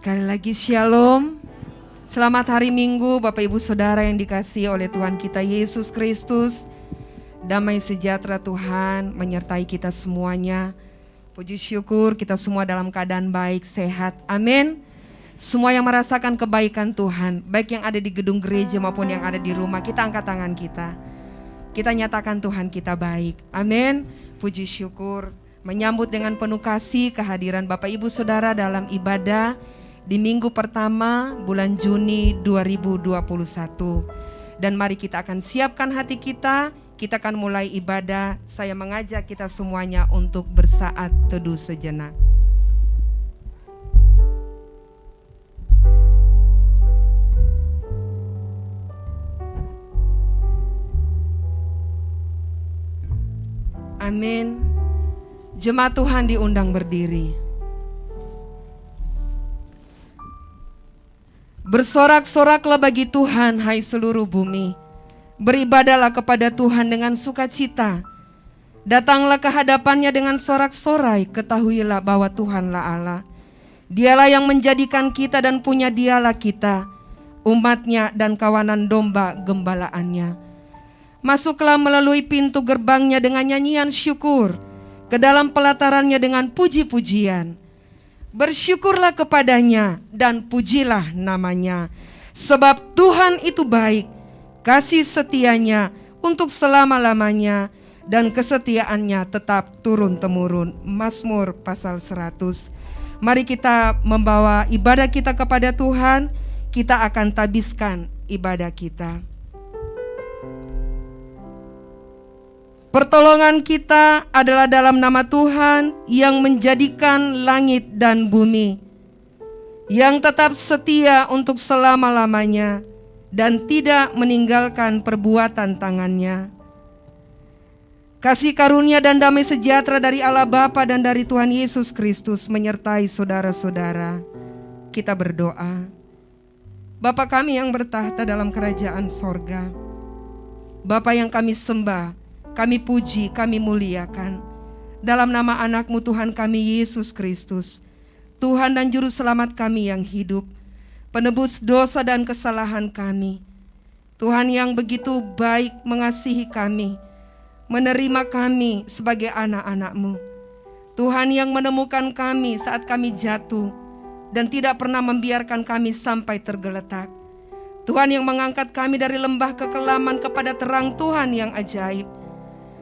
Sekali lagi shalom. Selamat hari Minggu Bapak Ibu Saudara yang dikasihi oleh Tuhan kita Yesus Kristus. Damai sejahtera Tuhan menyertai kita semuanya. Puji syukur kita semua dalam keadaan baik, sehat. Amin. Semua yang merasakan kebaikan Tuhan, baik yang ada di gedung gereja maupun yang ada di rumah, kita angkat tangan kita. Kita nyatakan Tuhan kita baik. Amin. Puji syukur menyambut dengan penuh kasih kehadiran Bapak Ibu Saudara dalam ibadah di minggu pertama bulan Juni 2021. Dan mari kita akan siapkan hati kita, kita akan mulai ibadah. Saya mengajak kita semuanya untuk bersaat teduh sejenak. Amin. Jemaat Tuhan diundang berdiri. Bersorak-soraklah bagi Tuhan, hai seluruh bumi. Beribadalah kepada Tuhan dengan sukacita. Datanglah ke hadapannya dengan sorak-sorai, ketahuilah bahwa Tuhanlah Allah. Dialah yang menjadikan kita dan punya dialah kita, umatnya dan kawanan domba gembalaannya. Masuklah melalui pintu gerbangnya dengan nyanyian syukur, ke dalam pelatarannya dengan puji-pujian Bersyukurlah kepadanya dan pujilah namanya. Sebab Tuhan itu baik, kasih setianya untuk selama-lamanya dan kesetiaannya tetap turun-temurun. Mazmur pasal 100. Mari kita membawa ibadah kita kepada Tuhan, kita akan tabiskan ibadah kita. Pertolongan kita adalah dalam nama Tuhan yang menjadikan langit dan bumi, yang tetap setia untuk selama-lamanya dan tidak meninggalkan perbuatan tangannya. Kasih karunia dan damai sejahtera dari Allah Bapa dan dari Tuhan Yesus Kristus menyertai saudara-saudara. Kita berdoa. Bapa kami yang bertahta dalam kerajaan sorga, Bapa yang kami sembah, kami puji, kami muliakan. Dalam nama anakmu Tuhan kami Yesus Kristus, Tuhan dan Juru Selamat kami yang hidup, penebus dosa dan kesalahan kami. Tuhan yang begitu baik mengasihi kami, menerima kami sebagai anak-anakmu. Tuhan yang menemukan kami saat kami jatuh dan tidak pernah membiarkan kami sampai tergeletak. Tuhan yang mengangkat kami dari lembah kekelaman kepada terang Tuhan yang ajaib.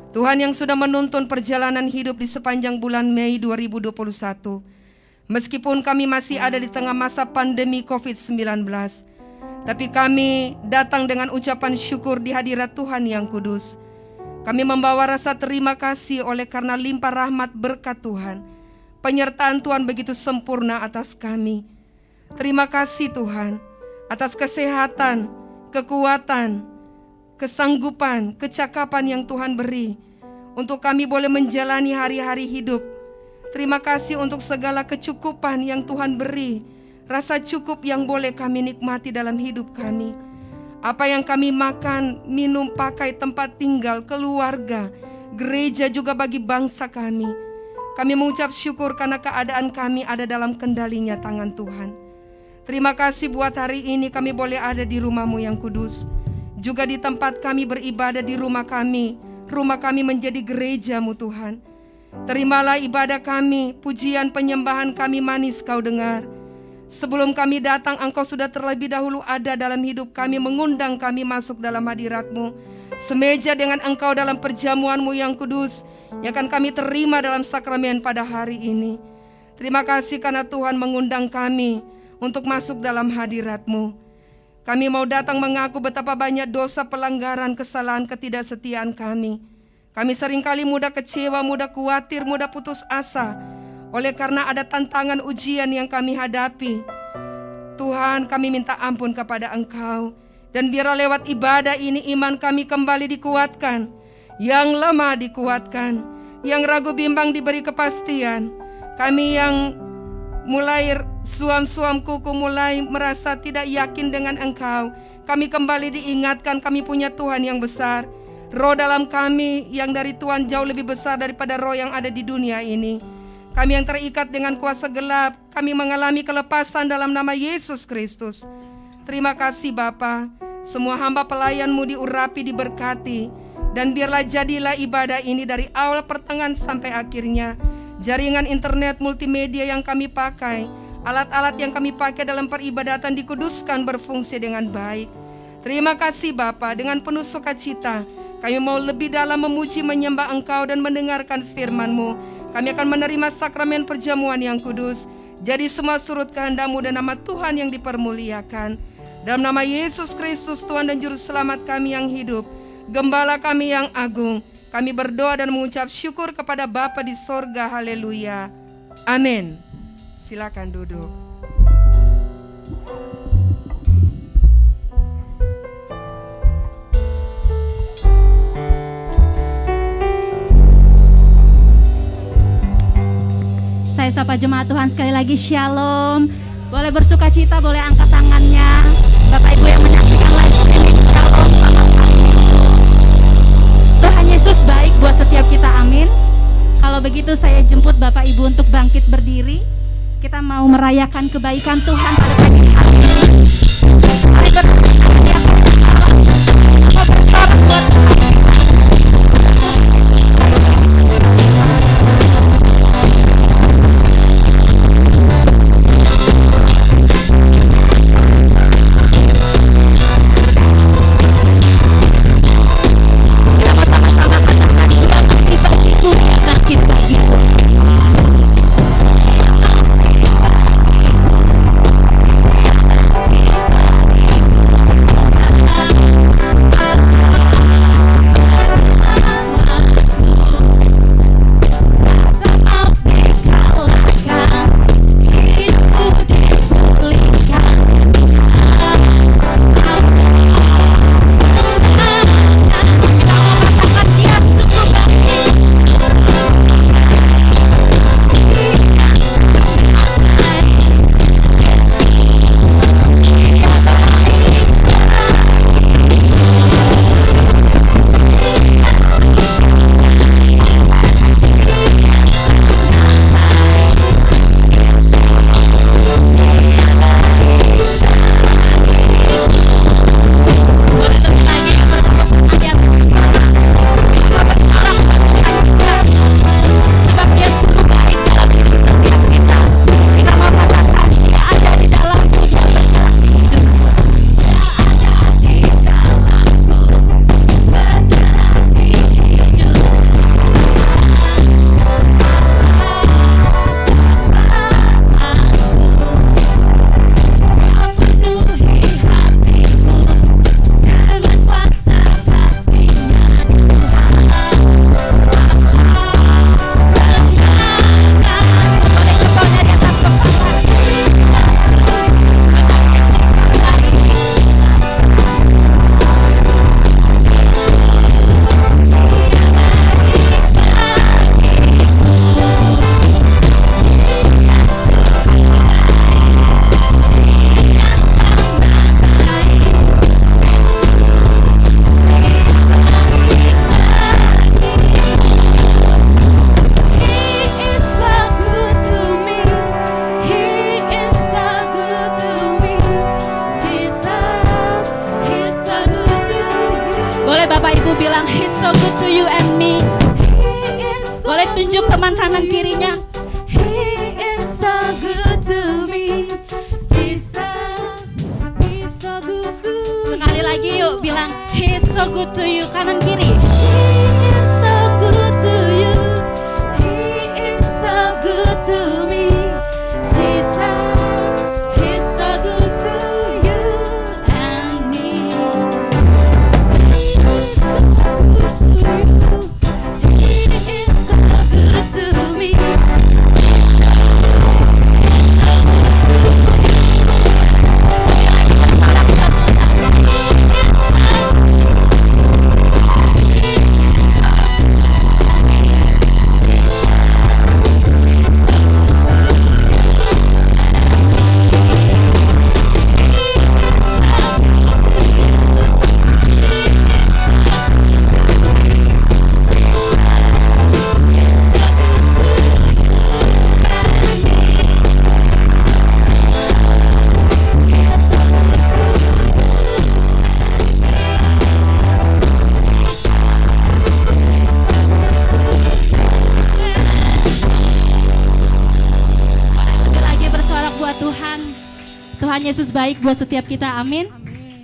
Tuhan yang sudah menuntun perjalanan hidup di sepanjang bulan Mei 2021. Meskipun kami masih ada di tengah masa pandemi COVID-19, tapi kami datang dengan ucapan syukur di hadirat Tuhan yang kudus. Kami membawa rasa terima kasih oleh karena limpah rahmat berkat Tuhan. Penyertaan Tuhan begitu sempurna atas kami. Terima kasih Tuhan atas kesehatan, kekuatan, kesanggupan, kecakapan yang Tuhan beri untuk kami boleh menjalani hari-hari hidup. Terima kasih untuk segala kecukupan yang Tuhan beri, rasa cukup yang boleh kami nikmati dalam hidup kami. Apa yang kami makan, minum, pakai, tempat tinggal, keluarga, gereja juga bagi bangsa kami. Kami mengucap syukur karena keadaan kami ada dalam kendalinya tangan Tuhan. Terima kasih buat hari ini kami boleh ada di rumahmu yang kudus juga di tempat kami beribadah di rumah kami. Rumah kami menjadi gerejamu Tuhan. Terimalah ibadah kami, pujian penyembahan kami manis kau dengar. Sebelum kami datang, engkau sudah terlebih dahulu ada dalam hidup kami, mengundang kami masuk dalam hadiratmu. Semeja dengan engkau dalam perjamuanmu yang kudus, yang akan kami terima dalam sakramen pada hari ini. Terima kasih karena Tuhan mengundang kami untuk masuk dalam hadiratmu. Kami mau datang mengaku betapa banyak dosa pelanggaran, kesalahan, ketidaksetiaan kami. Kami sering kali mudah kecewa, mudah khawatir, mudah putus asa. Oleh karena ada tantangan ujian yang kami hadapi. Tuhan kami minta ampun kepada Engkau. Dan biarlah lewat ibadah ini iman kami kembali dikuatkan. Yang lemah dikuatkan. Yang ragu bimbang diberi kepastian. Kami yang mulai suam-suam kuku mulai merasa tidak yakin dengan engkau. Kami kembali diingatkan kami punya Tuhan yang besar. Roh dalam kami yang dari Tuhan jauh lebih besar daripada roh yang ada di dunia ini. Kami yang terikat dengan kuasa gelap, kami mengalami kelepasan dalam nama Yesus Kristus. Terima kasih Bapa, semua hamba pelayanmu diurapi, diberkati, dan biarlah jadilah ibadah ini dari awal pertengahan sampai akhirnya. Jaringan internet multimedia yang kami pakai, alat-alat yang kami pakai dalam peribadatan dikuduskan berfungsi dengan baik. Terima kasih Bapa, dengan penuh sukacita, kami mau lebih dalam memuji menyembah Engkau dan mendengarkan firman-Mu. Kami akan menerima sakramen perjamuan yang kudus. Jadi semua surut kehendakmu dan nama Tuhan yang dipermuliakan. Dalam nama Yesus Kristus Tuhan dan Juru Selamat kami yang hidup. Gembala kami yang agung. Kami berdoa dan mengucap syukur kepada Bapa di sorga. Haleluya. Amin. Silakan duduk. Saya sapa jemaat Tuhan sekali lagi Shalom. Boleh bersuka cita, boleh angkat tangannya. Bapak Ibu yang Yesus baik buat setiap kita. Amin. Kalau begitu saya jemput Bapak Ibu untuk bangkit berdiri. Kita mau merayakan kebaikan Tuhan pada pagi hari ini. Mari berdoa. Buat Tuhan. so good to kanan kiri. Baik buat setiap kita. Amin.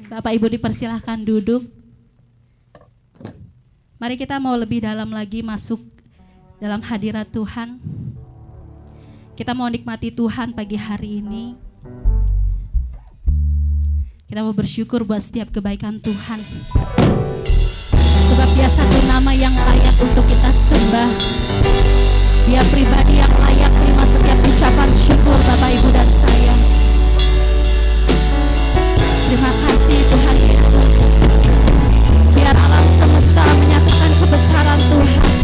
Bapak Ibu dipersilahkan duduk. Mari kita mau lebih dalam lagi masuk dalam hadirat Tuhan. Kita mau nikmati Tuhan pagi hari ini. Kita mau bersyukur buat setiap kebaikan Tuhan. Sebab dia satu nama yang layak untuk kita sembah. Dia pribadi yang layak terima setiap ucapan syukur Bapak Ibu dan saya. Terima kasih Tuhan Yesus. Biar alam semesta menyatakan kebesaran Tuhan.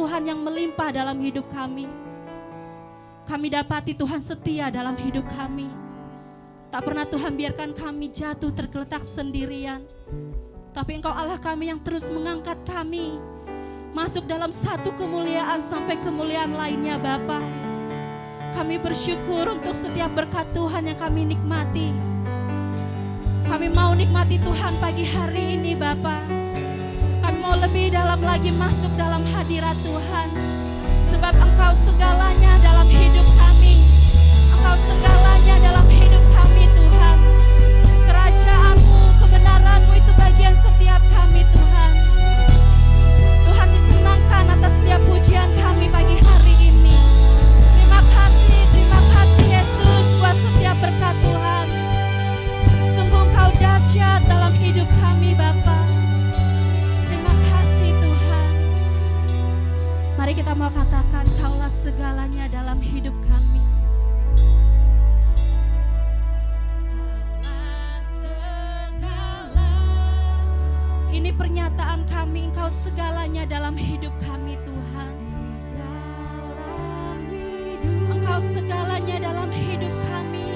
Tuhan yang melimpah dalam hidup kami. Kami dapati Tuhan setia dalam hidup kami. Tak pernah Tuhan biarkan kami jatuh tergeletak sendirian. Tapi Engkau Allah kami yang terus mengangkat kami masuk dalam satu kemuliaan sampai kemuliaan lainnya Bapa. Kami bersyukur untuk setiap berkat Tuhan yang kami nikmati. Kami mau nikmati Tuhan pagi hari ini Bapa. Mau lebih dalam lagi masuk dalam hadirat Tuhan. Sebab Engkau segalanya dalam hidup kami. Engkau segalanya dalam hidup kami Tuhan. Kerajaanmu, kebenaranmu itu bagian setiap kami Tuhan. Tuhan disenangkan atas setiap pujian kami pagi hari ini. Terima kasih, terima kasih Yesus buat setiap berkat Tuhan. Sungguh Engkau dahsyat dalam hidup kami Bapa. Mari kita mau katakan Kaulah segalanya dalam hidup kami. Ini pernyataan kami, Engkau segalanya dalam hidup kami Tuhan. Engkau segalanya dalam hidup kami,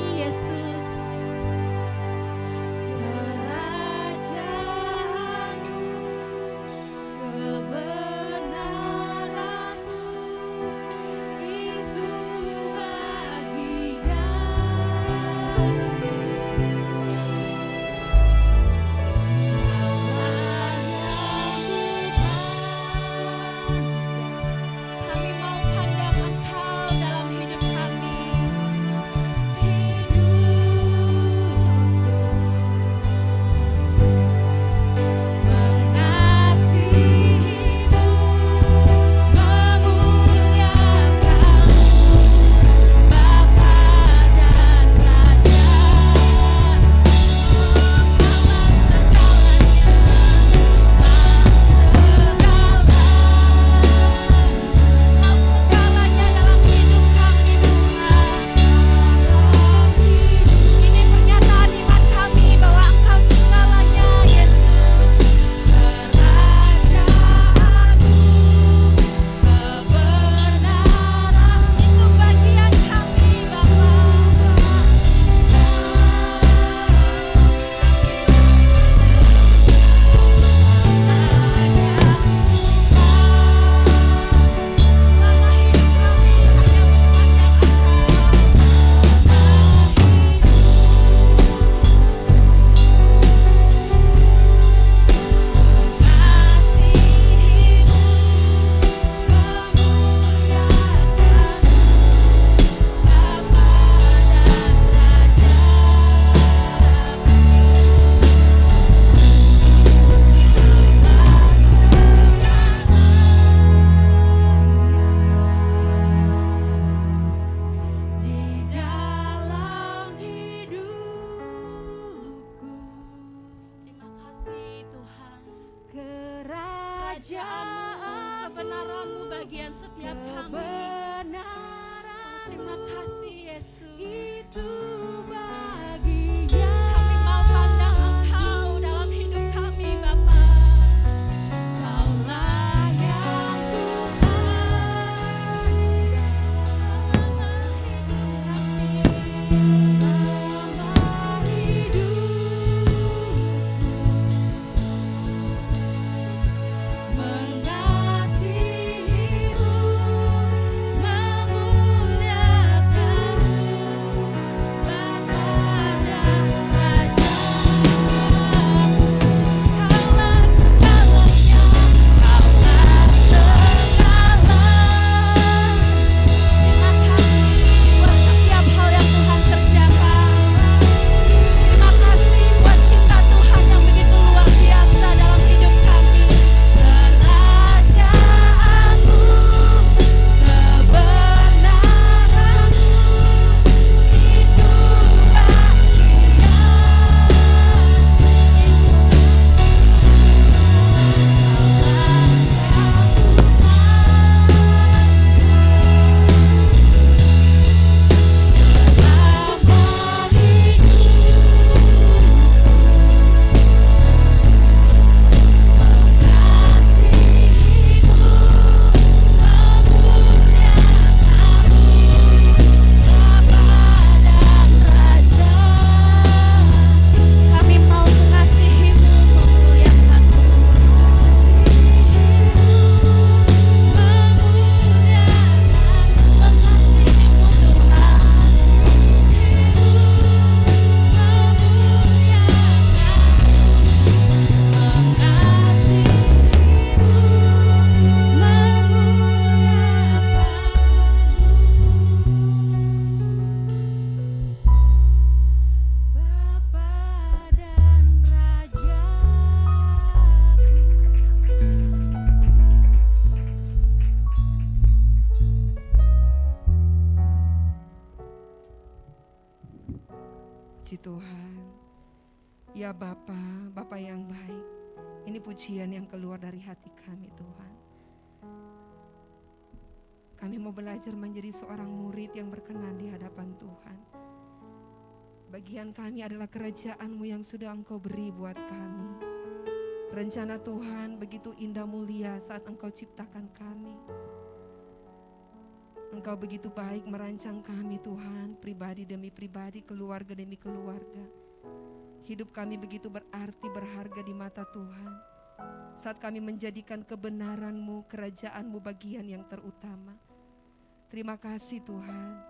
pujian yang keluar dari hati kami Tuhan. Kami mau belajar menjadi seorang murid yang berkenan di hadapan Tuhan. Bagian kami adalah kerajaan-Mu yang sudah Engkau beri buat kami. Rencana Tuhan begitu indah mulia saat Engkau ciptakan kami. Engkau begitu baik merancang kami Tuhan, pribadi demi pribadi, keluarga demi keluarga. Hidup kami begitu berarti berharga di mata Tuhan. Saat kami menjadikan kebenaran-Mu, kerajaan-Mu bagian yang terutama. Terima kasih Tuhan.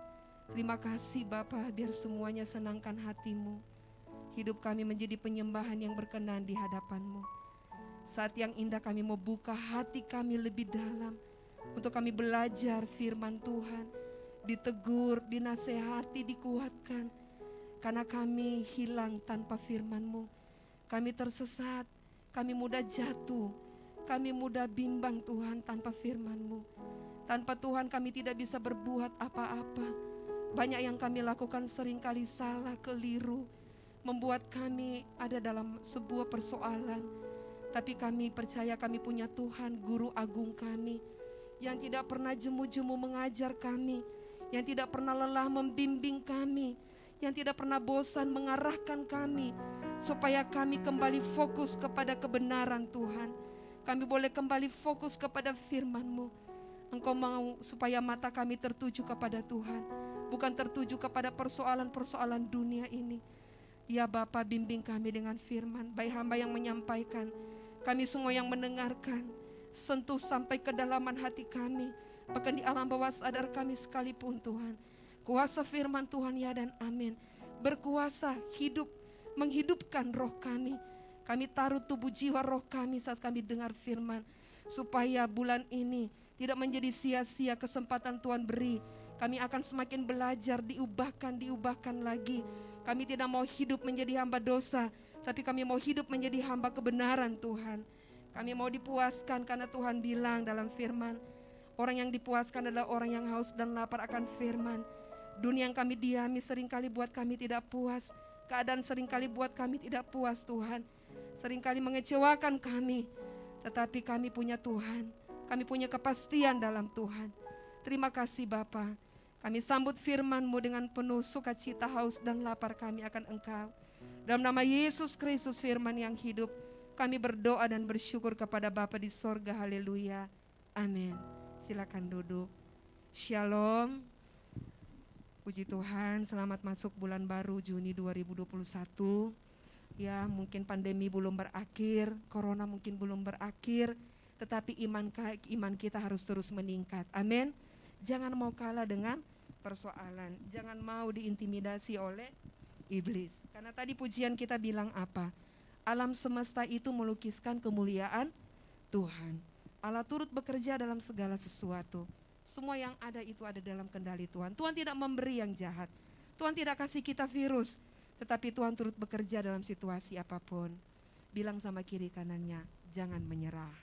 Terima kasih Bapa, biar semuanya senangkan hatimu. Hidup kami menjadi penyembahan yang berkenan di hadapanmu. Saat yang indah kami mau buka hati kami lebih dalam untuk kami belajar firman Tuhan, ditegur, dinasehati, dikuatkan. Karena kami hilang tanpa firman-Mu. Kami tersesat, kami mudah jatuh, kami mudah bimbang Tuhan tanpa firman-Mu. Tanpa Tuhan kami tidak bisa berbuat apa-apa. Banyak yang kami lakukan sering kali salah, keliru, membuat kami ada dalam sebuah persoalan. Tapi kami percaya kami punya Tuhan, guru agung kami, yang tidak pernah jemu-jemu mengajar kami, yang tidak pernah lelah membimbing kami, yang tidak pernah bosan mengarahkan kami, supaya kami kembali fokus kepada kebenaran Tuhan. Kami boleh kembali fokus kepada firman-Mu. Engkau mau supaya mata kami tertuju kepada Tuhan bukan tertuju kepada persoalan-persoalan dunia ini. Ya Bapa bimbing kami dengan firman, baik hamba yang menyampaikan, kami semua yang mendengarkan, sentuh sampai kedalaman hati kami, bahkan di alam bawah sadar kami sekalipun Tuhan. Kuasa firman Tuhan ya dan amin. Berkuasa hidup, menghidupkan roh kami. Kami taruh tubuh jiwa roh kami saat kami dengar firman. Supaya bulan ini tidak menjadi sia-sia kesempatan Tuhan beri kami akan semakin belajar, diubahkan, diubahkan lagi. Kami tidak mau hidup menjadi hamba dosa, tapi kami mau hidup menjadi hamba kebenaran Tuhan. Kami mau dipuaskan karena Tuhan bilang dalam firman, orang yang dipuaskan adalah orang yang haus dan lapar akan firman. Dunia yang kami diami sering kali buat kami tidak puas. Keadaan sering kali buat kami tidak puas Tuhan. Seringkali mengecewakan kami. Tetapi kami punya Tuhan. Kami punya kepastian dalam Tuhan. Terima kasih Bapak. Kami sambut firman-Mu dengan penuh sukacita, haus dan lapar kami akan Engkau. Dalam nama Yesus Kristus firman yang hidup, kami berdoa dan bersyukur kepada Bapa di sorga. Haleluya. Amin. Silakan duduk. Shalom. Puji Tuhan, selamat masuk bulan baru Juni 2021. Ya, mungkin pandemi belum berakhir, corona mungkin belum berakhir, tetapi iman iman kita harus terus meningkat. Amin. Jangan mau kalah dengan persoalan. Jangan mau diintimidasi oleh iblis. Karena tadi pujian kita bilang apa? Alam semesta itu melukiskan kemuliaan Tuhan. Allah turut bekerja dalam segala sesuatu. Semua yang ada itu ada dalam kendali Tuhan. Tuhan tidak memberi yang jahat. Tuhan tidak kasih kita virus, tetapi Tuhan turut bekerja dalam situasi apa pun. Bilang sama kiri kanannya, jangan menyerah.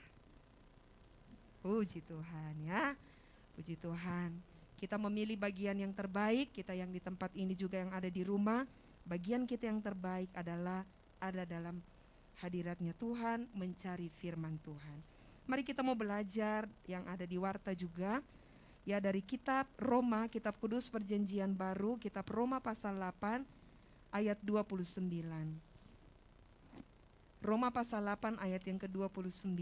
Puji Tuhan ya. Puji Tuhan. Kita memilih bagian yang terbaik, kita yang di tempat ini juga yang ada di rumah, bagian kita yang terbaik adalah ada dalam hadiratnya Tuhan, mencari firman Tuhan. Mari kita mau belajar yang ada di Warta juga, ya dari kitab Roma, kitab kudus perjanjian baru, kitab Roma pasal 8 ayat 29. Roma pasal 8 ayat yang ke-29.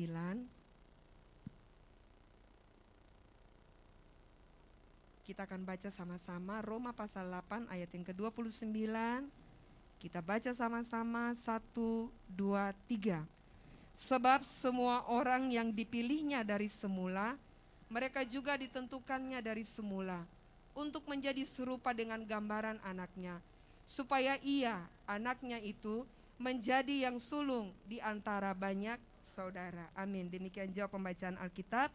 Kita akan baca sama-sama Roma pasal 8 ayat yang ke-29. Kita baca sama-sama 1, 2, 3. Sebab semua orang yang dipilihnya dari semula, mereka juga ditentukannya dari semula untuk menjadi serupa dengan gambaran anaknya, supaya ia, anaknya itu, menjadi yang sulung di antara banyak saudara. Amin. Demikian jawab pembacaan Alkitab.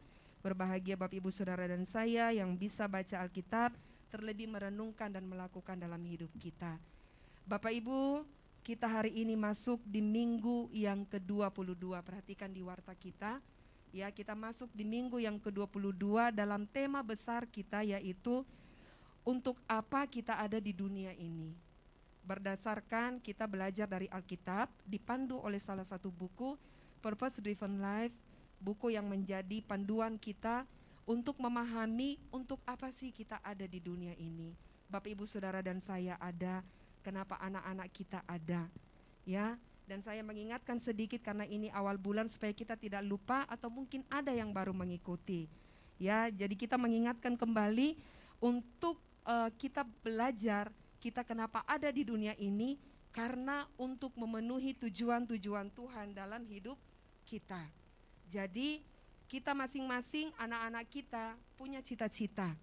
Berbahagia Bapak Ibu Saudara dan saya yang bisa baca Alkitab, terlebih merenungkan dan melakukan dalam hidup kita. Bapak Ibu, kita hari ini masuk di minggu yang ke-22. Perhatikan di warta kita. Ya, kita masuk di minggu yang ke-22 dalam tema besar kita yaitu untuk apa kita ada di dunia ini. berdasarkan kita belajar dari Alkitab, dipandu oleh salah satu buku Purpose Driven Life, buku yang menjadi panduan kita untuk memahami untuk apa sih kita ada di dunia ini. Bapak Ibu Saudara dan saya ada, kenapa anak-anak kita ada. Ya, dan saya mengingatkan sedikit karena ini awal bulan supaya kita tidak lupa atau mungkin ada yang baru mengikuti. Ya, jadi kita mengingatkan kembali untuk uh, kita belajar kita kenapa ada di dunia ini karena untuk memenuhi tujuan-tujuan Tuhan dalam hidup kita. Jadi kita masing-masing anak-anak kita punya cita-cita.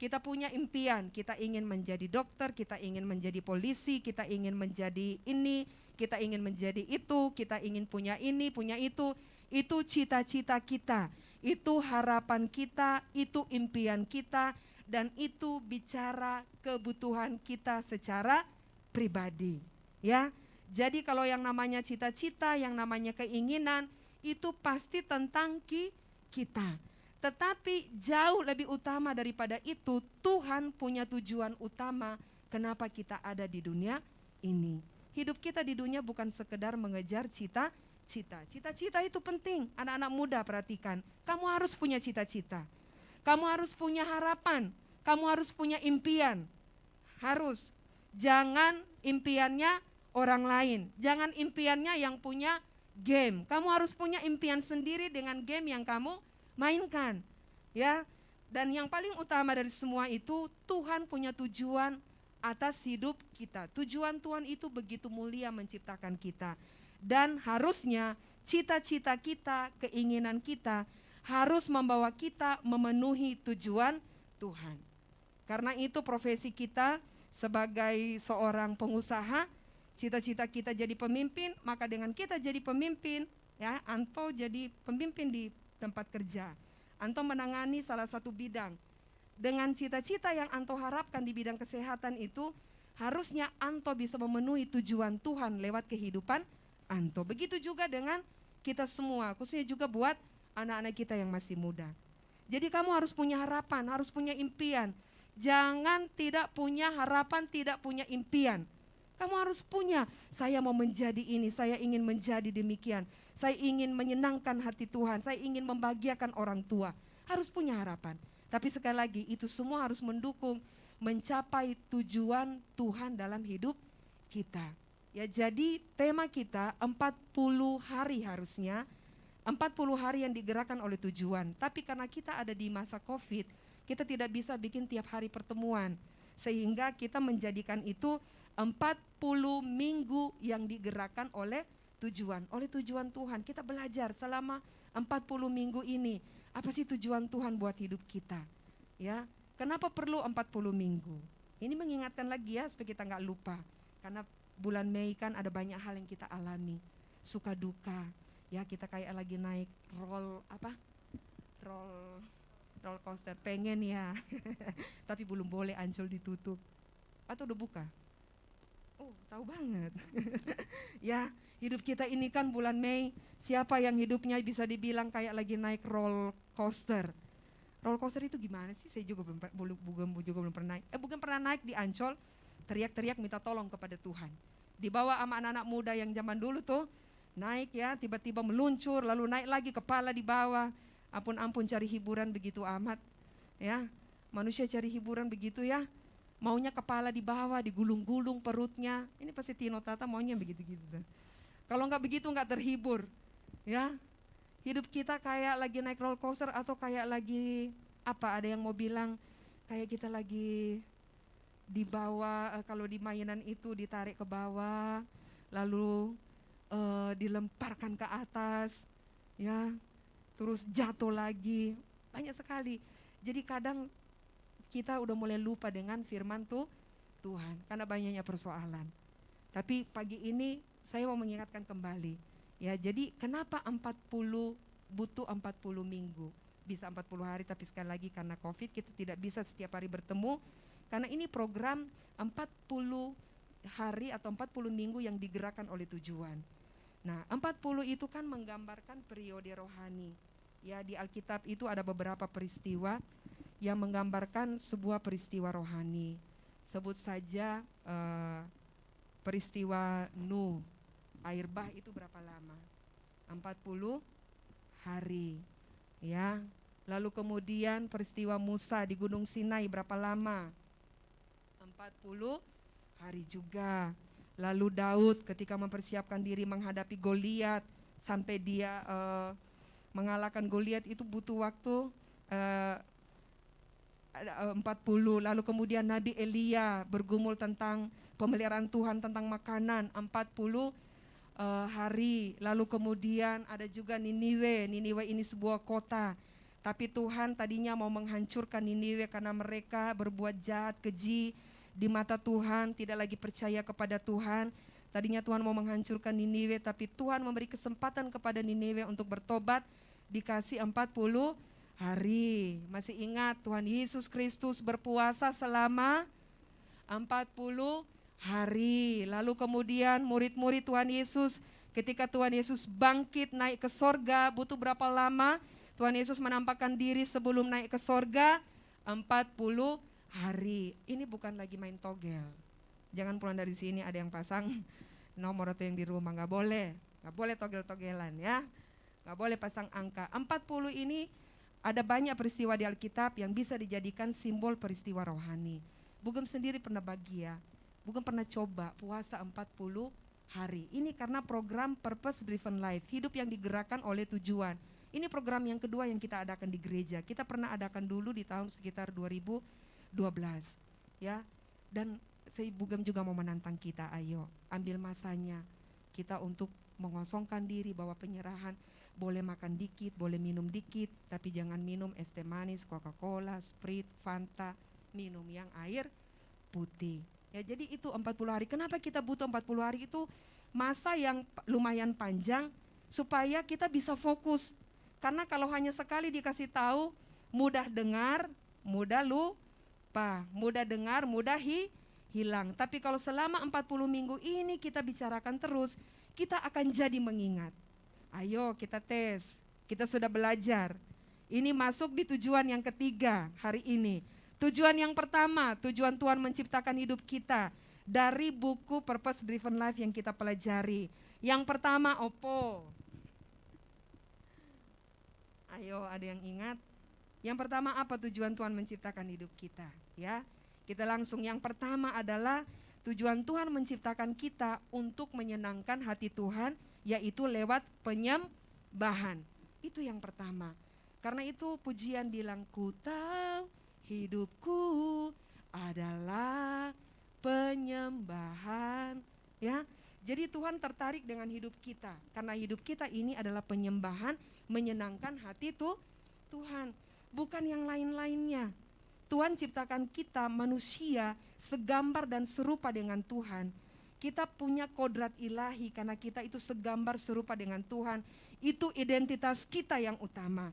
Kita punya impian, kita ingin menjadi dokter, kita ingin menjadi polisi, kita ingin menjadi ini, kita ingin menjadi itu, kita ingin punya ini, punya itu. Itu cita-cita kita, itu harapan kita, itu impian kita, dan itu bicara kebutuhan kita secara pribadi. Ya, jadi kalau yang namanya cita-cita, yang namanya keinginan, itu pasti tentang ki kita tetapi jauh lebih utama daripada itu, Tuhan punya tujuan utama kenapa kita ada di dunia ini. Hidup kita di dunia bukan sekedar mengejar cita-cita. Cita-cita itu penting. Anak-anak muda perhatikan, kamu harus punya cita-cita. Kamu harus punya harapan, kamu harus punya impian. Harus. Jangan impiannya orang lain. Jangan impiannya yang punya game. Kamu harus punya impian sendiri dengan game yang kamu mainkan. Ya. Dan yang paling utama dari semua itu Tuhan punya tujuan atas hidup kita. Tujuan Tuhan itu begitu mulia menciptakan kita. Dan harusnya cita-cita kita, keinginan kita harus membawa kita memenuhi tujuan Tuhan. Karena itu profesi kita sebagai seorang pengusaha, cita-cita kita jadi pemimpin, maka dengan kita jadi pemimpin, ya, Anto jadi pemimpin di tempat kerja. Anto menangani salah satu bidang. Dengan cita-cita yang Anto harapkan di bidang kesehatan itu, harusnya Anto bisa memenuhi tujuan Tuhan lewat kehidupan Anto. Begitu juga dengan kita semua, khususnya juga buat anak-anak kita yang masih muda. Jadi kamu harus punya harapan, harus punya impian. Jangan tidak punya harapan, tidak punya impian. Kamu harus punya, saya mau menjadi ini, saya ingin menjadi demikian. Saya ingin menyenangkan hati Tuhan, saya ingin membahagiakan orang tua. Harus punya harapan. Tapi sekali lagi, itu semua harus mendukung mencapai tujuan Tuhan dalam hidup kita. Ya jadi tema kita 40 hari harusnya 40 hari yang digerakkan oleh tujuan. Tapi karena kita ada di masa Covid, kita tidak bisa bikin tiap hari pertemuan. Sehingga kita menjadikan itu 40 minggu yang digerakkan oleh tujuan, oleh tujuan Tuhan. Kita belajar selama 40 minggu ini, apa sih tujuan Tuhan buat hidup kita? Ya, kenapa perlu 40 minggu? Ini mengingatkan lagi ya supaya kita nggak lupa. Karena bulan Mei kan ada banyak hal yang kita alami, suka duka. Ya, kita kayak lagi naik roll apa? Roll roll coaster pengen ya. Tapi belum boleh Ancol ditutup. Atau udah buka? Oh, tahu banget. ya, hidup kita ini kan bulan Mei, siapa yang hidupnya bisa dibilang kayak lagi naik roll coaster? Roll coaster itu gimana sih? Saya juga belum belum juga belum pernah naik. Eh, bukan pernah naik di Ancol, teriak-teriak minta tolong kepada Tuhan. Dibawa sama anak-anak muda yang zaman dulu tuh, naik ya, tiba-tiba meluncur, lalu naik lagi kepala di bawah. Ampun-ampun cari hiburan begitu amat. Ya, manusia cari hiburan begitu ya maunya kepala di bawah, digulung-gulung perutnya. Ini pasti Tino Tata maunya begitu-gitu. Kalau nggak begitu nggak terhibur, ya. Hidup kita kayak lagi naik roller coaster atau kayak lagi apa? Ada yang mau bilang kayak kita lagi di bawah uh, kalau di mainan itu ditarik ke bawah, lalu uh, dilemparkan ke atas, ya, terus jatuh lagi, banyak sekali. Jadi kadang kita udah mulai lupa dengan firman tuh Tuhan karena banyaknya persoalan. Tapi pagi ini saya mau mengingatkan kembali. Ya, jadi kenapa 40 butuh 40 minggu? Bisa 40 hari tapi sekali lagi karena Covid kita tidak bisa setiap hari bertemu karena ini program 40 hari atau 40 minggu yang digerakkan oleh tujuan. Nah, 40 itu kan menggambarkan periode rohani. Ya, di Alkitab itu ada beberapa peristiwa yang menggambarkan sebuah peristiwa rohani. Sebut saja uh, peristiwa Nuh. Air bah itu berapa lama? 40 hari. Ya. Lalu kemudian peristiwa Musa di Gunung Sinai berapa lama? 40 hari juga. Lalu Daud ketika mempersiapkan diri menghadapi Goliat sampai dia uh, mengalahkan Goliat itu butuh waktu uh, 40 lalu kemudian Nabi Elia bergumul tentang pemeliharaan Tuhan tentang makanan 40 uh, hari. Lalu kemudian ada juga Niniwe. Niniwe ini sebuah kota. Tapi Tuhan tadinya mau menghancurkan Niniwe karena mereka berbuat jahat keji di mata Tuhan tidak lagi percaya kepada Tuhan. Tadinya Tuhan mau menghancurkan Niniwe tapi Tuhan memberi kesempatan kepada Niniwe untuk bertobat dikasih 40 hari. Masih ingat Tuhan Yesus Kristus berpuasa selama 40 hari. Lalu kemudian murid-murid Tuhan Yesus ketika Tuhan Yesus bangkit naik ke sorga butuh berapa lama? Tuhan Yesus menampakkan diri sebelum naik ke sorga 40 hari. Ini bukan lagi main togel. Jangan pulang dari sini ada yang pasang nomor atau yang di rumah, nggak boleh. Nggak boleh togel-togelan ya. Nggak boleh pasang angka. 40 ini ada banyak peristiwa di Alkitab yang bisa dijadikan simbol peristiwa rohani. Bugem sendiri pernah bahagia, Bugem pernah coba puasa 40 hari. Ini karena program Purpose Driven Life, hidup yang digerakkan oleh tujuan. Ini program yang kedua yang kita adakan di gereja. Kita pernah adakan dulu di tahun sekitar 2012. Ya. Dan saya Bugem juga mau menantang kita, ayo ambil masanya kita untuk mengosongkan diri bahwa penyerahan boleh makan dikit, boleh minum dikit, tapi jangan minum es teh manis, Coca-Cola, Sprite, Fanta, minum yang air putih. Ya jadi itu 40 hari. Kenapa kita butuh 40 hari itu masa yang lumayan panjang supaya kita bisa fokus. Karena kalau hanya sekali dikasih tahu, mudah dengar, mudah lupa, mudah dengar, mudah hi, hilang. Tapi kalau selama 40 minggu ini kita bicarakan terus, kita akan jadi mengingat. Ayo kita tes, kita sudah belajar. Ini masuk di tujuan yang ketiga hari ini. Tujuan yang pertama, tujuan Tuhan menciptakan hidup kita dari buku Purpose Driven Life yang kita pelajari. Yang pertama, opo. Ayo, ada yang ingat? Yang pertama apa tujuan Tuhan menciptakan hidup kita? Ya, kita langsung yang pertama adalah Tujuan Tuhan menciptakan kita untuk menyenangkan hati Tuhan, yaitu lewat penyembahan. Itu yang pertama. Karena itu pujian bilang, ku tahu hidupku adalah penyembahan. Ya, jadi Tuhan tertarik dengan hidup kita karena hidup kita ini adalah penyembahan menyenangkan hati tuh Tuhan, bukan yang lain-lainnya. Tuhan ciptakan kita manusia segambar dan serupa dengan Tuhan. Kita punya kodrat ilahi karena kita itu segambar serupa dengan Tuhan. Itu identitas kita yang utama.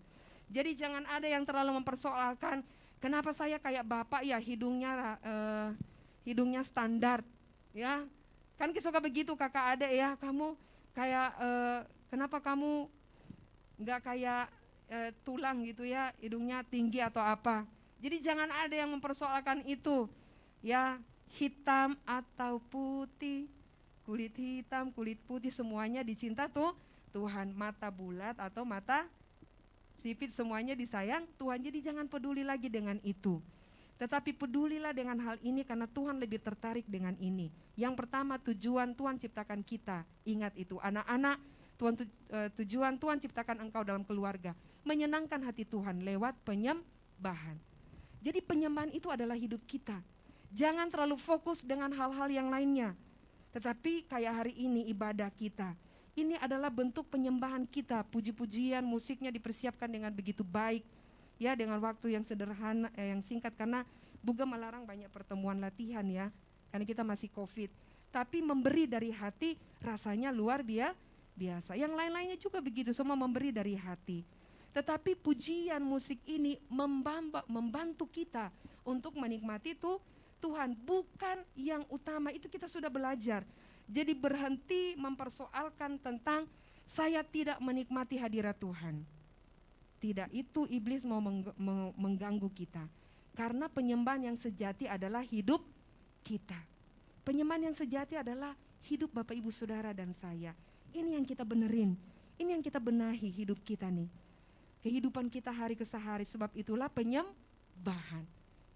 Jadi jangan ada yang terlalu mempersoalkan kenapa saya kayak bapak ya hidungnya uh, hidungnya standar ya kan suka begitu kakak ada ya kamu kayak uh, kenapa kamu nggak kayak uh, tulang gitu ya hidungnya tinggi atau apa jadi jangan ada yang mempersoalkan itu. Ya, hitam atau putih, kulit hitam, kulit putih semuanya dicinta tuh Tuhan. Mata bulat atau mata sipit semuanya disayang Tuhan. Jadi jangan peduli lagi dengan itu. Tetapi pedulilah dengan hal ini karena Tuhan lebih tertarik dengan ini. Yang pertama tujuan Tuhan ciptakan kita. Ingat itu anak-anak Tuhan eh, tujuan Tuhan ciptakan engkau dalam keluarga. Menyenangkan hati Tuhan lewat penyembahan. Jadi penyembahan itu adalah hidup kita. Jangan terlalu fokus dengan hal-hal yang lainnya. Tetapi kayak hari ini ibadah kita. Ini adalah bentuk penyembahan kita. Puji-pujian, musiknya dipersiapkan dengan begitu baik. Ya dengan waktu yang sederhana, eh, yang singkat. Karena Buga melarang banyak pertemuan latihan ya. Karena kita masih covid. Tapi memberi dari hati rasanya luar biasa. Yang lain-lainnya juga begitu, semua memberi dari hati. Tetapi pujian musik ini membantu kita untuk menikmati itu Tuhan bukan yang utama itu kita sudah belajar. Jadi berhenti mempersoalkan tentang saya tidak menikmati hadirat Tuhan. Tidak itu iblis mau mengganggu kita. Karena penyembahan yang sejati adalah hidup kita. Penyembahan yang sejati adalah hidup Bapak Ibu Saudara dan saya. Ini yang kita benerin. Ini yang kita benahi hidup kita nih. Kehidupan kita hari ke hari sebab itulah penyembahan.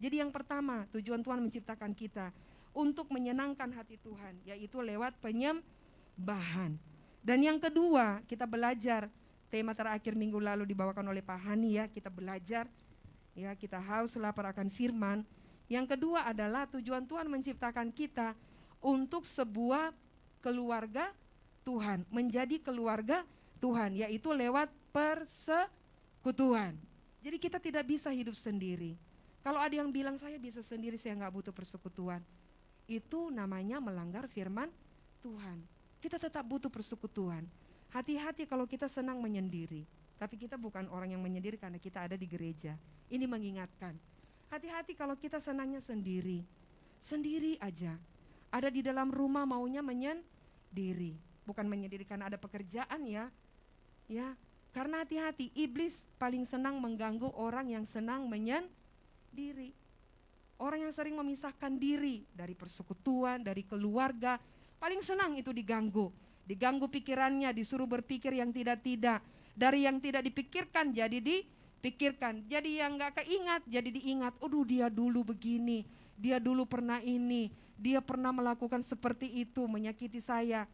Jadi yang pertama, tujuan Tuhan menciptakan kita untuk menyenangkan hati Tuhan, yaitu lewat penyembahan. Dan yang kedua, kita belajar tema terakhir minggu lalu dibawakan oleh Pak Hani ya, kita belajar ya, kita haus lapar akan firman. Yang kedua adalah tujuan Tuhan menciptakan kita untuk sebuah keluarga Tuhan, menjadi keluarga Tuhan, yaitu lewat persekutuan. Jadi kita tidak bisa hidup sendiri. Kalau ada yang bilang saya bisa sendiri, saya nggak butuh persekutuan, itu namanya melanggar firman Tuhan. Kita tetap butuh persekutuan. Hati-hati kalau kita senang menyendiri, tapi kita bukan orang yang menyendiri karena kita ada di gereja. Ini mengingatkan. Hati-hati kalau kita senangnya sendiri, sendiri aja. Ada di dalam rumah maunya menyendiri, bukan menyendiri karena ada pekerjaan ya. Ya, karena hati-hati iblis paling senang mengganggu orang yang senang menyendiri. Orang yang sering memisahkan diri dari persekutuan, dari keluarga, Paling senang itu diganggu. Diganggu pikirannya, disuruh berpikir yang tidak-tidak. Dari yang tidak dipikirkan jadi dipikirkan. Jadi yang nggak keingat jadi diingat. Aduh dia dulu begini, dia dulu pernah ini, dia pernah melakukan seperti itu, menyakiti saya.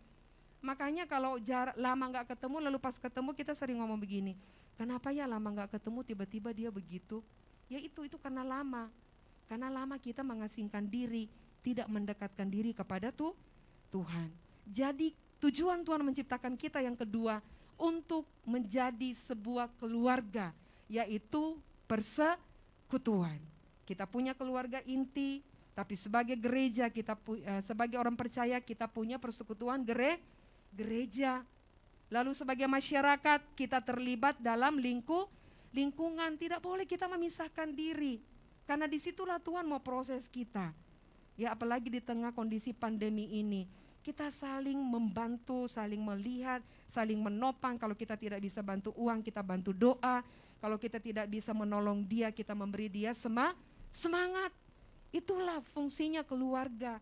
Makanya kalau jarak lama nggak ketemu, lalu pas ketemu kita sering ngomong begini. Kenapa ya lama nggak ketemu tiba-tiba dia begitu? Ya itu itu karena lama. Karena lama kita mengasingkan diri, tidak mendekatkan diri kepada tuh Tuhan. Jadi tujuan Tuhan menciptakan kita yang kedua untuk menjadi sebuah keluarga, yaitu persekutuan. Kita punya keluarga inti, tapi sebagai gereja kita uh, sebagai orang percaya kita punya persekutuan gere, gereja. Lalu sebagai masyarakat kita terlibat dalam lingkup lingkungan. Tidak boleh kita memisahkan diri. Karena di situlah Tuhan mau proses kita. Ya apalagi di tengah kondisi pandemi ini kita saling membantu, saling melihat, saling menopang. Kalau kita tidak bisa bantu uang, kita bantu doa. Kalau kita tidak bisa menolong dia, kita memberi dia sema, semangat. Itulah fungsinya keluarga.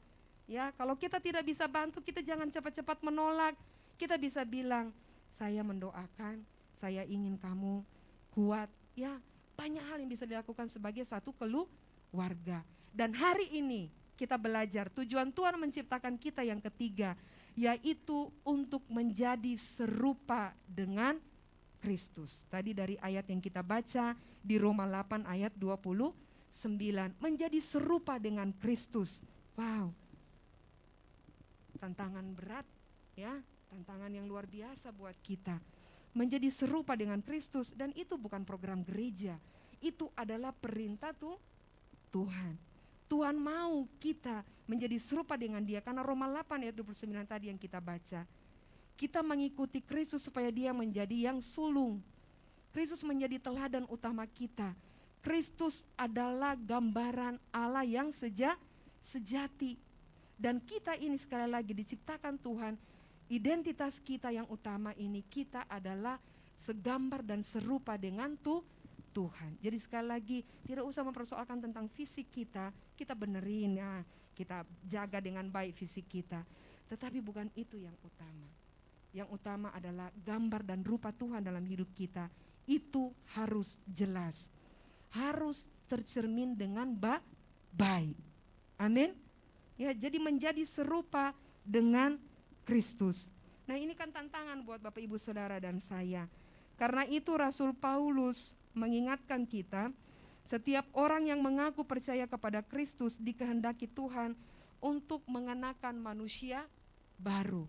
Ya, kalau kita tidak bisa bantu, kita jangan cepat-cepat menolak. Kita bisa bilang, saya mendoakan, saya ingin kamu kuat. Ya, banyak hal yang bisa dilakukan sebagai satu keluarga. Dan hari ini kita belajar tujuan Tuhan menciptakan kita yang ketiga yaitu untuk menjadi serupa dengan Kristus. Tadi dari ayat yang kita baca di Roma 8 ayat 29 menjadi serupa dengan Kristus. Wow. Tantangan berat ya, tantangan yang luar biasa buat kita. Menjadi serupa dengan Kristus dan itu bukan program gereja. Itu adalah perintah tuh Tuhan. Tuhan mau kita menjadi serupa dengan dia karena Roma 8 ayat 29 tadi yang kita baca. Kita mengikuti Kristus supaya dia menjadi yang sulung. Kristus menjadi teladan utama kita. Kristus adalah gambaran Allah yang seja, sejati. Dan kita ini sekali lagi diciptakan Tuhan, identitas kita yang utama ini kita adalah segambar dan serupa dengan tuh Tuhan. Jadi sekali lagi tidak usah mempersoalkan tentang fisik kita, kita benerin ya, kita jaga dengan baik fisik kita. Tetapi bukan itu yang utama. Yang utama adalah gambar dan rupa Tuhan dalam hidup kita. Itu harus jelas. Harus tercermin dengan ba baik. Amin. Ya, jadi menjadi serupa dengan Kristus. Nah, ini kan tantangan buat Bapak Ibu Saudara dan saya. Karena itu Rasul Paulus mengingatkan kita, setiap orang yang mengaku percaya kepada Kristus dikehendaki Tuhan untuk mengenakan manusia baru.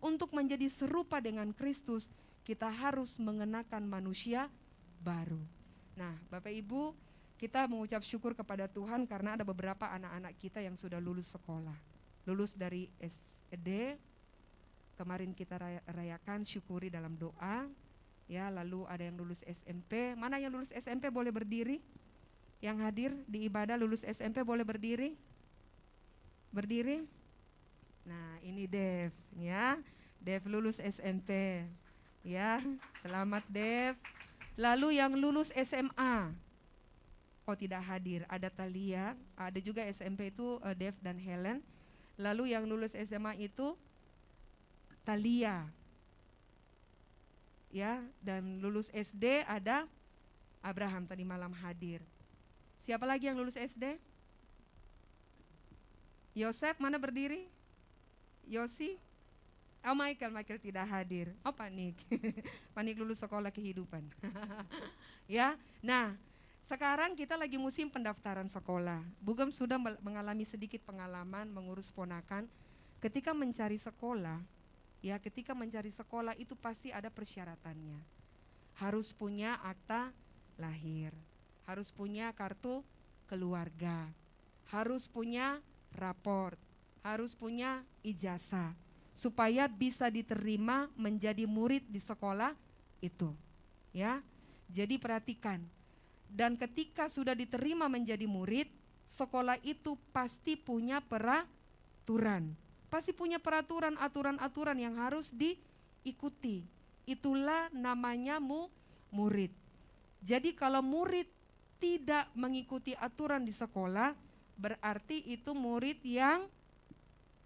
Untuk menjadi serupa dengan Kristus, kita harus mengenakan manusia baru. Nah, Bapak Ibu, kita mengucap syukur kepada Tuhan karena ada beberapa anak-anak kita yang sudah lulus sekolah. Lulus dari SD, kemarin kita rayakan syukuri dalam doa, ya lalu ada yang lulus SMP mana yang lulus SMP boleh berdiri? Yang hadir di ibadah lulus SMP boleh berdiri? Berdiri? Nah ini Dev ya. Dev lulus SMP ya. Selamat Dev. Lalu yang lulus SMA oh tidak hadir. Ada Talia ada juga SMP itu uh, Dev dan Helen. Lalu yang lulus SMA itu Talia. Ya, dan lulus SD ada Abraham tadi malam hadir. Siapa lagi yang lulus SD? Yosef mana berdiri? Yosi? Oh Michael, Michael tidak hadir. Oh panik, panik lulus sekolah kehidupan. ya, nah sekarang kita lagi musim pendaftaran sekolah. Bugem sudah mengalami sedikit pengalaman mengurus ponakan. Ketika mencari sekolah, ya ketika mencari sekolah itu pasti ada persyaratannya. Harus punya akta lahir, harus punya kartu keluarga, harus punya raport, harus punya ijazah supaya bisa diterima menjadi murid di sekolah itu. Ya. Jadi perhatikan. Dan ketika sudah diterima menjadi murid, sekolah itu pasti punya peraturan. Pasti punya peraturan, aturan-aturan yang harus diikuti. Itulah namanya mu murid. Jadi kalau murid tidak mengikuti aturan di sekolah, berarti itu murid yang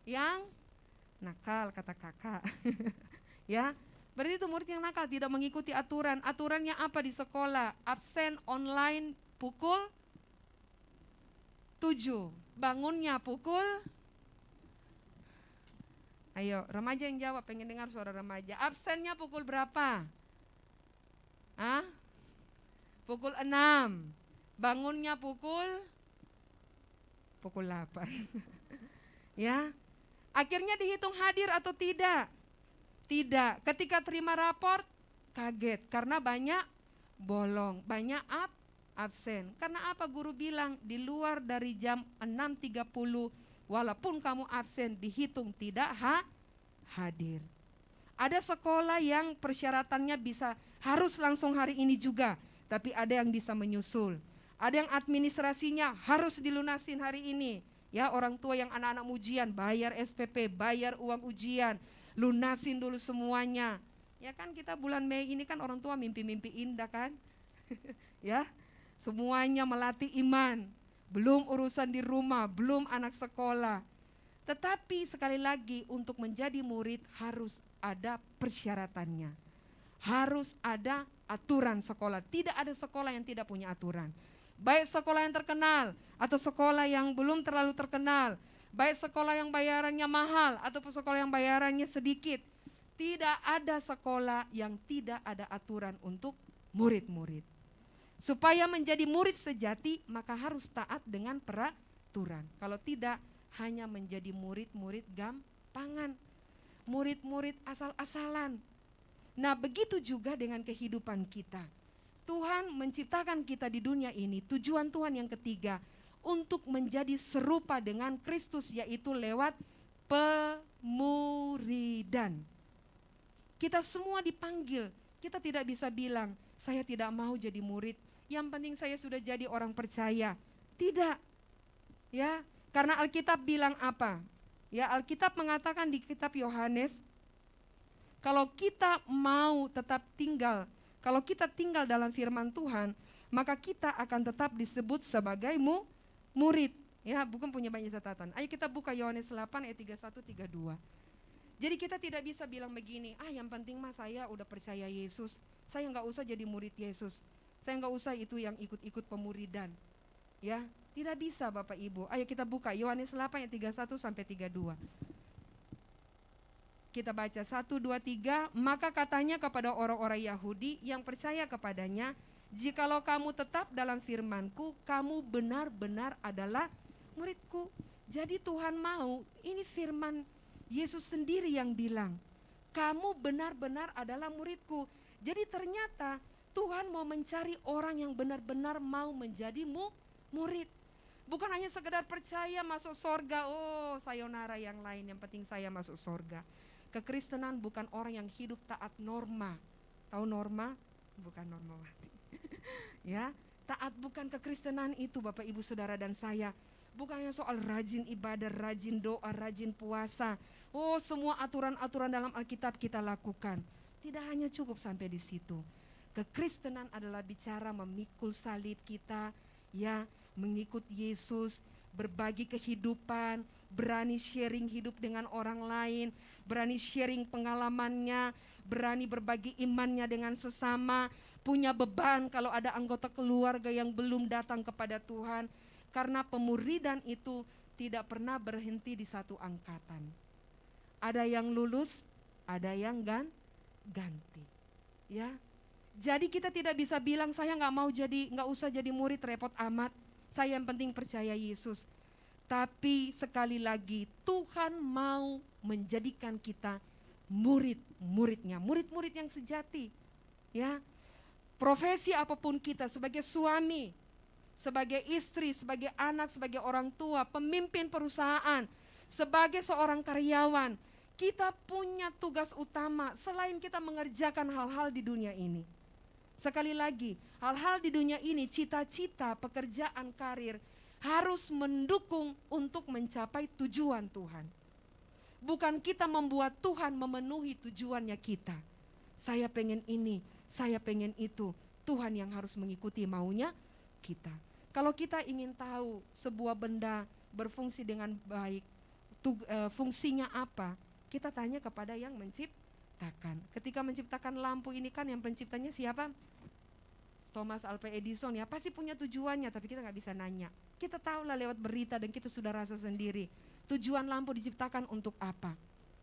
yang nakal kata kakak. ya, berarti itu murid yang nakal tidak mengikuti aturan. Aturannya apa di sekolah? Absen online pukul 7. Bangunnya pukul Ayo, remaja yang jawab, pengen dengar suara remaja. Absennya pukul berapa? Ah? Pukul 6. Bangunnya pukul pukul 8. ya, Akhirnya dihitung hadir atau tidak? Tidak. Ketika terima raport, kaget karena banyak bolong, banyak absen. Karena apa guru bilang di luar dari jam 6.30 walaupun kamu absen dihitung tidak ha, hadir. Ada sekolah yang persyaratannya bisa harus langsung hari ini juga, tapi ada yang bisa menyusul. Ada yang administrasinya harus dilunasin hari ini Ya orang tua yang anak-anak ujian bayar SPP, bayar uang ujian, lunasin dulu semuanya. Ya kan kita bulan Mei ini kan orang tua mimpi-mimpi indah kan? ya, semuanya melatih iman. Belum urusan di rumah, belum anak sekolah. Tetapi sekali lagi untuk menjadi murid harus ada persyaratannya. Harus ada aturan sekolah. Tidak ada sekolah yang tidak punya aturan baik sekolah yang terkenal atau sekolah yang belum terlalu terkenal, baik sekolah yang bayarannya mahal ataupun sekolah yang bayarannya sedikit. Tidak ada sekolah yang tidak ada aturan untuk murid-murid. Supaya menjadi murid sejati, maka harus taat dengan peraturan. Kalau tidak, hanya menjadi murid-murid gampangan. Murid-murid asal-asalan. Nah, begitu juga dengan kehidupan kita Tuhan menciptakan kita di dunia ini, tujuan Tuhan yang ketiga, untuk menjadi serupa dengan Kristus, yaitu lewat pemuridan. Kita semua dipanggil, kita tidak bisa bilang, saya tidak mau jadi murid, yang penting saya sudah jadi orang percaya. Tidak, ya, karena Alkitab bilang apa? Ya, Alkitab mengatakan di kitab Yohanes, kalau kita mau tetap tinggal kalau kita tinggal dalam firman Tuhan, maka kita akan tetap disebut sebagai mu, murid. Ya, bukan punya banyak catatan. Ayo kita buka Yohanes 8 ayat 31 32. Jadi kita tidak bisa bilang begini, ah yang penting mah saya udah percaya Yesus, saya nggak usah jadi murid Yesus, saya nggak usah itu yang ikut-ikut pemuridan. Ya, tidak bisa Bapak Ibu. Ayo kita buka Yohanes 8 ayat 31 sampai 32. Kita baca satu dua tiga. Maka katanya kepada orang-orang Yahudi yang percaya kepadanya, Jikalau kamu tetap dalam firmanku, kamu benar-benar adalah muridku. Jadi Tuhan mau, ini firman Yesus sendiri yang bilang, kamu benar-benar adalah muridku. Jadi ternyata Tuhan mau mencari orang yang benar-benar mau menjadi mu, murid. Bukan hanya sekedar percaya masuk sorga, oh sayonara yang lain, yang penting saya masuk sorga. Kekristenan bukan orang yang hidup taat norma. Tahu norma? Bukan norma mati. ya, taat bukan kekristenan itu Bapak Ibu Saudara dan saya. Bukannya soal rajin ibadah, rajin doa, rajin puasa. Oh, semua aturan-aturan dalam Alkitab kita lakukan. Tidak hanya cukup sampai di situ. Kekristenan adalah bicara memikul salib kita, ya, mengikut Yesus, berbagi kehidupan, berani sharing hidup dengan orang lain, berani sharing pengalamannya, berani berbagi imannya dengan sesama, punya beban kalau ada anggota keluarga yang belum datang kepada Tuhan. Karena pemuridan itu tidak pernah berhenti di satu angkatan. Ada yang lulus, ada yang gan ganti. Ya, jadi kita tidak bisa bilang saya nggak mau jadi, nggak usah jadi murid repot amat. Saya yang penting percaya Yesus. Tapi sekali lagi Tuhan mau menjadikan kita murid-muridnya, murid-murid yang sejati. Ya, profesi apa pun kita sebagai suami, sebagai istri, sebagai anak, sebagai orang tua, pemimpin perusahaan, sebagai seorang karyawan, kita punya tugas utama selain kita mengerjakan hal-hal di dunia ini. Sekali lagi, hal-hal di dunia ini, cita-cita, pekerjaan, karir harus mendukung untuk mencapai tujuan Tuhan. Bukan kita membuat Tuhan memenuhi tujuannya kita. Saya pengen ini, saya pengen itu. Tuhan yang harus mengikuti maunya kita. Kalau kita ingin tahu sebuah benda berfungsi dengan baik, tug, e, fungsinya apa, kita tanya kepada yang menciptakan. Ketika menciptakan lampu ini kan yang penciptanya siapa? Thomas Alva Edison ya pasti punya tujuannya tapi kita nggak bisa nanya. Kita tahu lah lewat berita dan kita sudah rasa sendiri tujuan lampu diciptakan untuk apa.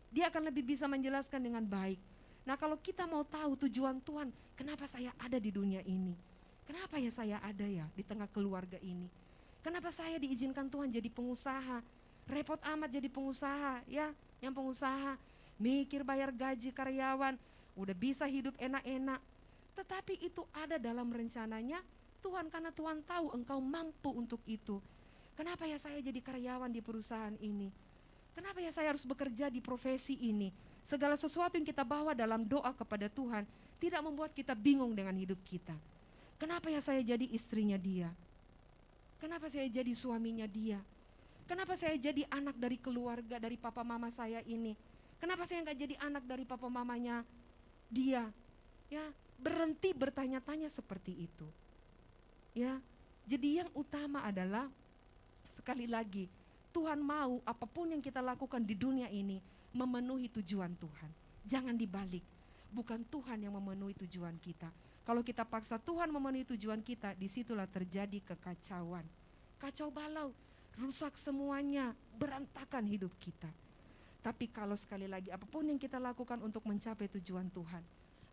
Dia akan lebih bisa menjelaskan dengan baik. Nah kalau kita mau tahu tujuan Tuhan, kenapa saya ada di dunia ini? Kenapa ya saya ada ya di tengah keluarga ini? Kenapa saya diizinkan Tuhan jadi pengusaha? Repot amat jadi pengusaha ya, yang pengusaha mikir bayar gaji karyawan, udah bisa hidup enak-enak. Tetapi itu ada dalam rencananya Tuhan karena Tuhan tahu engkau mampu untuk itu. Kenapa ya saya jadi karyawan di perusahaan ini? Kenapa ya saya harus bekerja di profesi ini? Segala sesuatu yang kita bawa dalam doa kepada Tuhan tidak membuat kita bingung dengan hidup kita. Kenapa ya saya jadi istrinya dia? Kenapa saya jadi suaminya dia? Kenapa saya jadi anak dari keluarga dari papa mama saya ini? Kenapa saya nggak jadi anak dari papa mamanya dia? Ya, berhenti bertanya-tanya seperti itu. Ya, jadi yang utama adalah sekali lagi Tuhan mau apa pun yang kita lakukan di dunia ini memenuhi tujuan Tuhan. Jangan dibalik. Bukan Tuhan yang memenuhi tujuan kita. Kalau kita paksa Tuhan memenuhi tujuan kita, di situlah terjadi kekacauan. Kacau balau, rusak semuanya, berantakan hidup kita. Tapi kalau sekali lagi apa pun yang kita lakukan untuk mencapai tujuan Tuhan,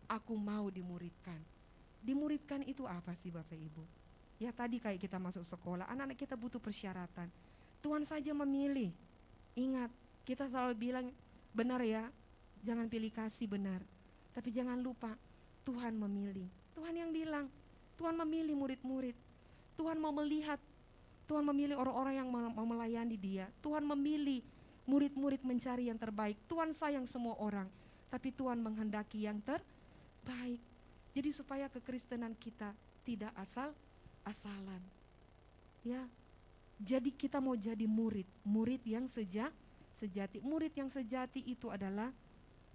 aku mau dimuridkan. Dimuridkan itu apa sih Bapak Ibu? Ya tadi kayak kita masuk sekolah, anak-anak kita butuh persyaratan. Tuhan saja memilih. Ingat, kita selalu bilang benar ya, jangan pilih kasih benar. Tapi jangan lupa, Tuhan memilih. Tuhan yang bilang, Tuhan memilih murid-murid. Tuhan mau melihat, Tuhan memilih orang-orang yang mau melayani dia. Tuhan memilih murid-murid mencari yang terbaik. Tuhan sayang semua orang, tapi Tuhan menghendaki yang terbaik. Jadi supaya kekristenan kita tidak asal-asalan. Ya, jadi kita mau jadi murid, murid yang sejak sejati. Murid yang sejati itu adalah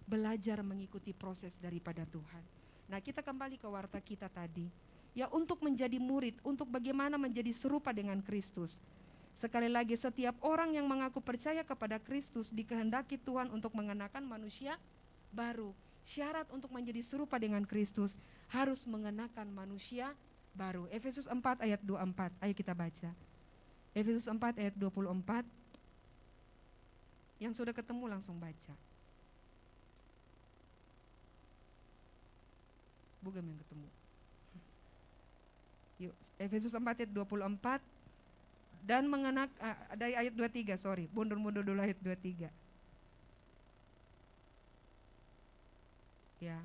belajar mengikuti proses daripada Tuhan. Nah, kita kembali ke warta kita tadi. Ya, untuk menjadi murid, untuk bagaimana menjadi serupa dengan Kristus. Sekali lagi, setiap orang yang mengaku percaya kepada Kristus dikehendaki Tuhan untuk mengenakan manusia baru. Syarat untuk menjadi serupa dengan Kristus harus mengenakan manusia baru. Efesus 4 ayat 24. Ayo kita baca. Efesus 4 ayat 24 yang sudah ketemu langsung baca. Bukan yang ketemu. Yuk, Efesus 4 ayat 24 dan mengenak uh, dari ayat 23, sorry, mundur-mundur dulu ayat 23. Ya.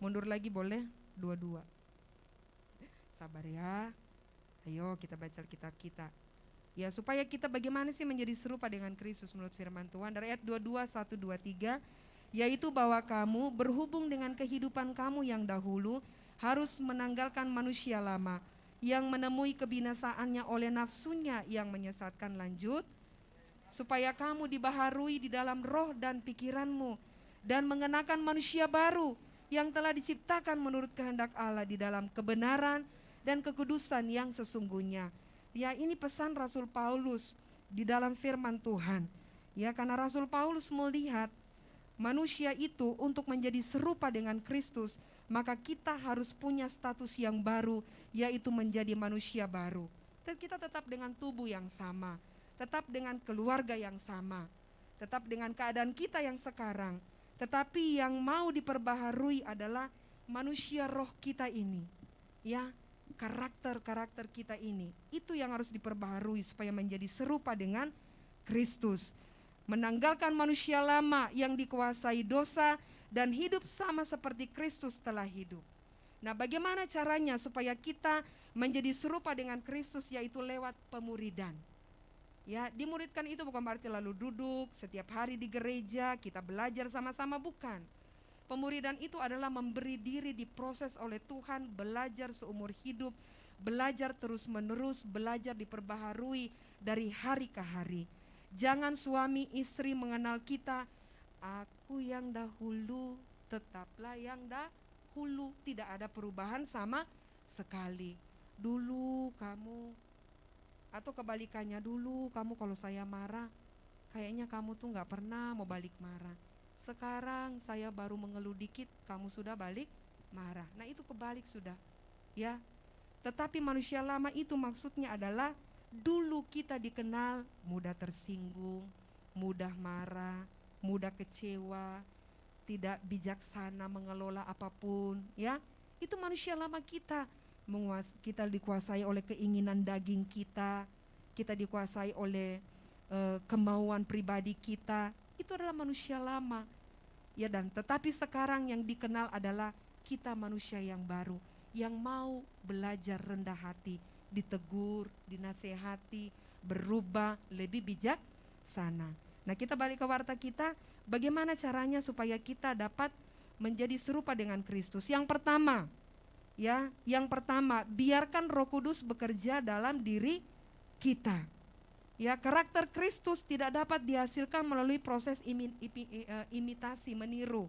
Mundur lagi boleh? Dua-dua. Sabar ya. Ayo kita baca kitab kita. Ya, supaya kita bagaimana sih menjadi serupa dengan Kristus menurut firman Tuhan. Dari ayat 22, 1, 2, 3, yaitu bahwa kamu berhubung dengan kehidupan kamu yang dahulu harus menanggalkan manusia lama yang menemui kebinasaannya oleh nafsunya yang menyesatkan lanjut supaya kamu dibaharui di dalam roh dan pikiranmu dan mengenakan manusia baru yang telah diciptakan menurut kehendak Allah di dalam kebenaran dan kekudusan yang sesungguhnya. Ya, ini pesan Rasul Paulus di dalam firman Tuhan. Ya, karena Rasul Paulus melihat manusia itu untuk menjadi serupa dengan Kristus, maka kita harus punya status yang baru, yaitu menjadi manusia baru. Kita tetap dengan tubuh yang sama, tetap dengan keluarga yang sama, tetap dengan keadaan kita yang sekarang. Tetapi yang mau diperbaharui adalah manusia roh kita ini. Ya, karakter-karakter kita ini. Itu yang harus diperbaharui supaya menjadi serupa dengan Kristus menanggalkan manusia lama yang dikuasai dosa dan hidup sama seperti Kristus telah hidup. Nah, bagaimana caranya supaya kita menjadi serupa dengan Kristus yaitu lewat pemuridan. Ya, dimuridkan itu bukan berarti lalu duduk setiap hari di gereja, kita belajar sama-sama bukan. Pemuridan itu adalah memberi diri diproses oleh Tuhan, belajar seumur hidup, belajar terus-menerus, belajar diperbaharui dari hari ke hari. Jangan suami istri mengenal kita, aku yang dahulu, tetaplah yang dahulu. Tidak ada perubahan sama sekali. Dulu kamu, atau kebalikannya dulu kamu kalau saya marah, kayaknya kamu tuh nggak pernah mau balik marah. Sekarang saya baru mengeluh dikit, kamu sudah balik marah. Nah itu kebalik sudah, ya. Tetapi manusia lama itu maksudnya adalah Dulu kita dikenal mudah tersinggung, mudah marah, mudah kecewa, tidak bijaksana mengelola apa pun, ya. Itu manusia lama kita. Kita dikuasai oleh keinginan daging kita, kita dikuasai oleh uh, kemauan pribadi kita. Itu adalah manusia lama. Ya dan tetapi sekarang yang dikenal adalah kita manusia yang baru yang mau belajar rendah hati, ditegur, dinasehati, berubah, lebih bijak sana. Nah, kita balik ke warta kita, bagaimana caranya supaya kita dapat menjadi serupa dengan Kristus? Yang pertama, ya, yang pertama, biarkan Roh Kudus bekerja dalam diri kita. Ya, karakter Kristus tidak dapat dihasilkan melalui proses eh, imitasi, meniru.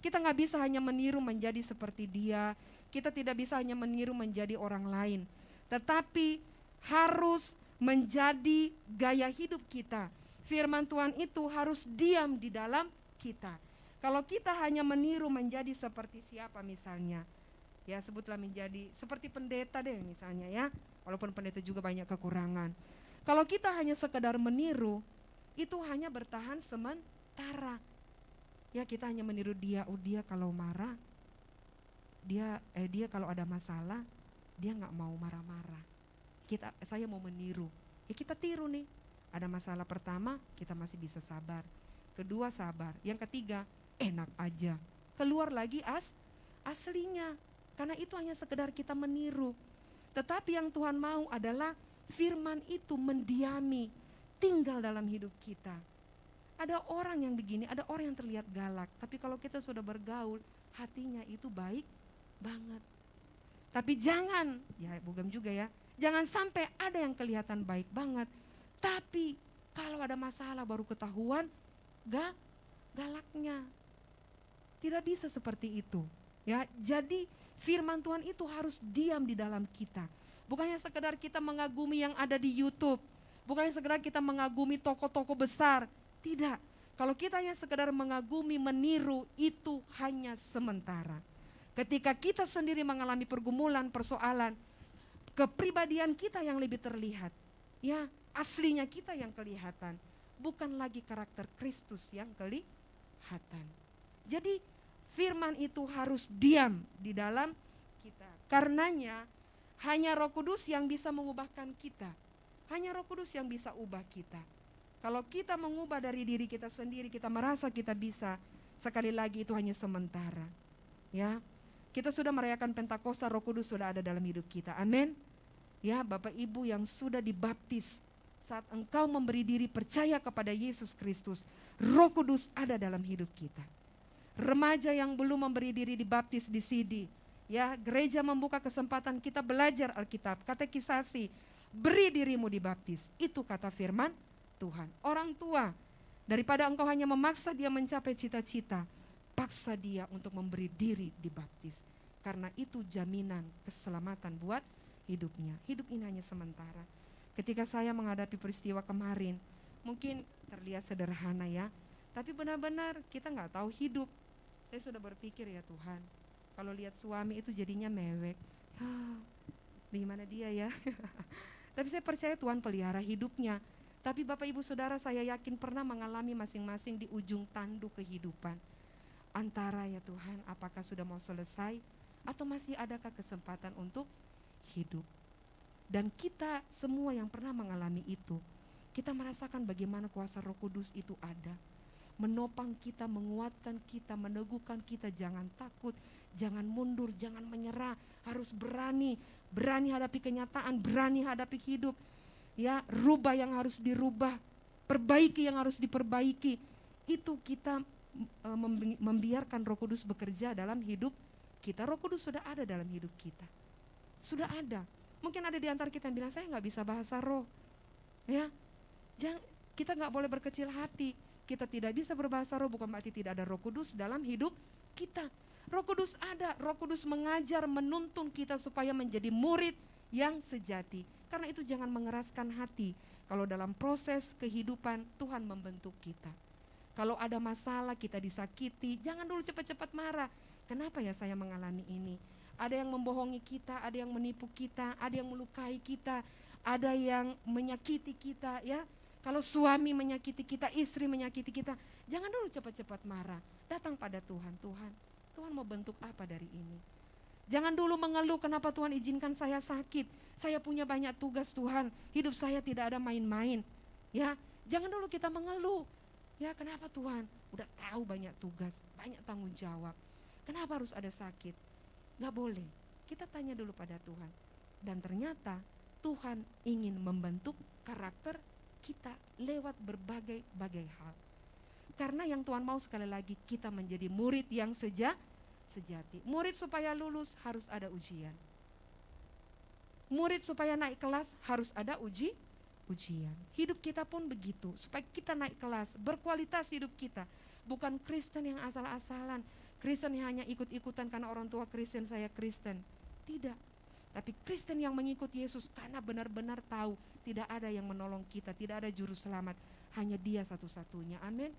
Kita nggak bisa hanya meniru menjadi seperti dia. Kita tidak bisa hanya meniru menjadi orang lain tetapi harus menjadi gaya hidup kita. Firman Tuhan itu harus diam di dalam kita. Kalau kita hanya meniru menjadi seperti siapa misalnya, ya sebutlah menjadi seperti pendeta deh misalnya ya, walaupun pendeta juga banyak kekurangan. Kalau kita hanya sekedar meniru, itu hanya bertahan sementara. Ya kita hanya meniru dia, oh dia kalau marah, dia eh dia kalau ada masalah, dia nggak mau marah-marah. Kita, saya mau meniru. Ya kita tiru nih. Ada masalah pertama, kita masih bisa sabar. Kedua sabar. Yang ketiga, enak aja. Keluar lagi as aslinya. Karena itu hanya sekedar kita meniru. Tetapi yang Tuhan mau adalah firman itu mendiami, tinggal dalam hidup kita. Ada orang yang begini, ada orang yang terlihat galak, tapi kalau kita sudah bergaul, hatinya itu baik banget. Tapi jangan, ya bukan juga ya, jangan sampai ada yang kelihatan baik banget. Tapi kalau ada masalah baru ketahuan, gak galaknya. Tidak bisa seperti itu. Ya, jadi firman Tuhan itu harus diam di dalam kita. Bukannya sekedar kita mengagumi yang ada di YouTube, bukannya sekedar kita mengagumi toko-toko besar. Tidak. Kalau kita hanya sekedar mengagumi, meniru, itu hanya sementara. Ketika kita sendiri mengalami pergumulan, persoalan, kepribadian kita yang lebih terlihat. Ya, aslinya kita yang kelihatan. Bukan lagi karakter Kristus yang kelihatan. Jadi firman itu harus diam di dalam kita. Karenanya hanya roh kudus yang bisa mengubahkan kita. Hanya roh kudus yang bisa ubah kita. Kalau kita mengubah dari diri kita sendiri, kita merasa kita bisa, sekali lagi itu hanya sementara. Ya, kita sudah merayakan Pentakosta, Roh Kudus sudah ada dalam hidup kita. Amin. Ya, Bapak Ibu yang sudah dibaptis, saat engkau memberi diri percaya kepada Yesus Kristus, Roh Kudus ada dalam hidup kita. Remaja yang belum memberi diri dibaptis di sini, ya, gereja membuka kesempatan kita belajar Alkitab, katekisasi, beri dirimu dibaptis. Itu kata firman Tuhan. Orang tua, daripada engkau hanya memaksa dia mencapai cita-cita, paksa dia untuk memberi diri dibaptis. Karena itu jaminan keselamatan buat hidupnya. Hidup ini hanya sementara. Ketika saya menghadapi peristiwa kemarin, mungkin terlihat sederhana ya, tapi benar-benar kita nggak tahu hidup. Saya sudah berpikir ya Tuhan, kalau lihat suami itu jadinya mewek, ah, di mana dia ya? tapi saya percaya Tuhan pelihara hidupnya. Tapi Bapak Ibu Saudara saya yakin pernah mengalami masing-masing di ujung tanduk kehidupan. Antara ya Tuhan, apakah sudah mau selesai atau masih adakah kesempatan untuk hidup? Dan kita semua yang pernah mengalami itu, kita merasakan bagaimana kuasa Roh Kudus itu ada. Menopang kita, menguatkan kita, meneguhkan kita, jangan takut, jangan mundur, jangan menyerah, harus berani, berani hadapi kenyataan, berani hadapi hidup. Ya, rubah yang harus dirubah, perbaiki yang harus diperbaiki. Itu kita e, membiarkan Roh Kudus bekerja dalam hidup kita. Roh Kudus sudah ada dalam hidup kita. Sudah ada. Mungkin ada di antara kita yang bilang saya nggak bisa bahasa roh. Ya, jangan kita nggak boleh berkecil hati. Kita tidak bisa berbahasa roh bukan berarti tidak ada Roh Kudus dalam hidup kita. Roh Kudus ada, Roh Kudus mengajar, menuntun kita supaya menjadi murid yang sejati. Karena itu jangan mengeraskan hati. Kalau dalam proses kehidupan Tuhan membentuk kita. Kalau ada masalah kita disakiti, jangan dulu cepat-cepat marah. Kenapa ya saya mengalami ini? Ada yang membohongi kita, ada yang menipu kita, ada yang melukai kita, ada yang menyakiti kita ya. Kalau suami menyakiti kita, istri menyakiti kita, jangan dulu cepat-cepat marah. Datang pada Tuhan, Tuhan, Tuhan mau bentuk apa dari ini? Jangan dulu mengeluh kenapa Tuhan izinkan saya sakit. Saya punya banyak tugas Tuhan. Hidup saya tidak ada main-main. Ya, jangan dulu kita mengeluh. Ya, kenapa Tuhan? Udah tahu banyak tugas, banyak tanggung jawab. Kenapa harus ada sakit? Gak boleh. Kita tanya dulu pada Tuhan. Dan ternyata Tuhan ingin membentuk karakter kita lewat berbagai-bagai hal. Karena yang Tuhan mau sekali lagi kita menjadi murid yang seja, sejati. Murid supaya lulus harus ada ujian. Murid supaya naik kelas harus ada uji ujian. Hidup kita pun begitu, supaya kita naik kelas, berkualitas hidup kita. Bukan Kristen yang asal-asalan, Kristen yang hanya ikut-ikutan karena orang tua Kristen saya Kristen. Tidak. Tapi Kristen yang mengikuti Yesus karena benar-benar tahu tidak ada yang menolong kita, tidak ada juru selamat, hanya Dia satu-satunya. Amin.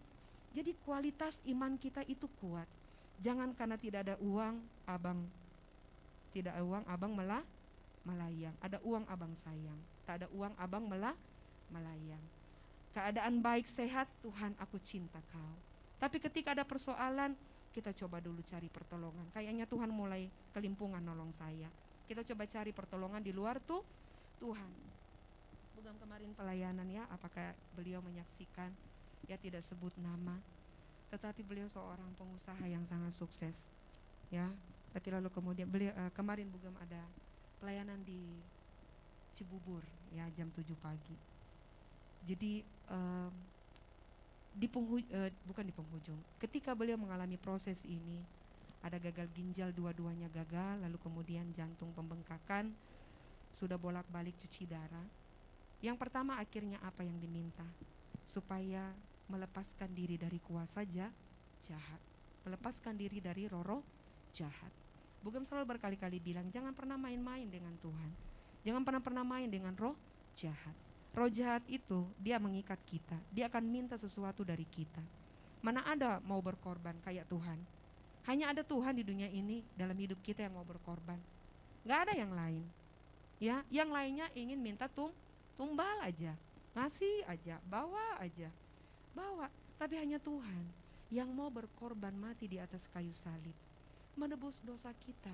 Jadi kualitas iman kita itu kuat. Jangan karena tidak ada uang, abang tidak ada uang, abang malah melayang. Ada uang, abang sayang. Tak ada uang, abang malah melayang. Keadaan baik sehat, Tuhan aku cinta kau. Tapi ketika ada persoalan, kita coba dulu cari pertolongan. Kayaknya Tuhan mulai kelimpungan nolong saya. Kita coba cari pertolongan di luar tuh Tuhan. Bukan kemarin pelayanan ya, apakah beliau menyaksikan? Ya tidak sebut nama, tetapi beliau seorang pengusaha yang sangat sukses. Ya, tapi lalu kemudian beliau uh, kemarin Bugam ada pelayanan di Cibubur ya jam 7 pagi. Jadi um, di uh, bukan di penghujung. Ketika beliau mengalami proses ini, ada gagal ginjal dua-duanya gagal, lalu kemudian jantung pembengkakan, sudah bolak-balik cuci darah. Yang pertama akhirnya apa yang diminta? Supaya melepaskan diri dari kuasa jahat, melepaskan diri dari roro jahat. Bugam selalu berkali-kali bilang jangan pernah main-main dengan Tuhan. Jangan pernah-pernah main dengan roh jahat. Roh jahat itu dia mengikat kita. Dia akan minta sesuatu dari kita. Mana ada mau berkorban kayak Tuhan. Hanya ada Tuhan di dunia ini dalam hidup kita yang mau berkorban. Gak ada yang lain. Ya, yang lainnya ingin minta tum tumbal aja, ngasih aja, bawa aja, bawa. Tapi hanya Tuhan yang mau berkorban mati di atas kayu salib, menebus dosa kita.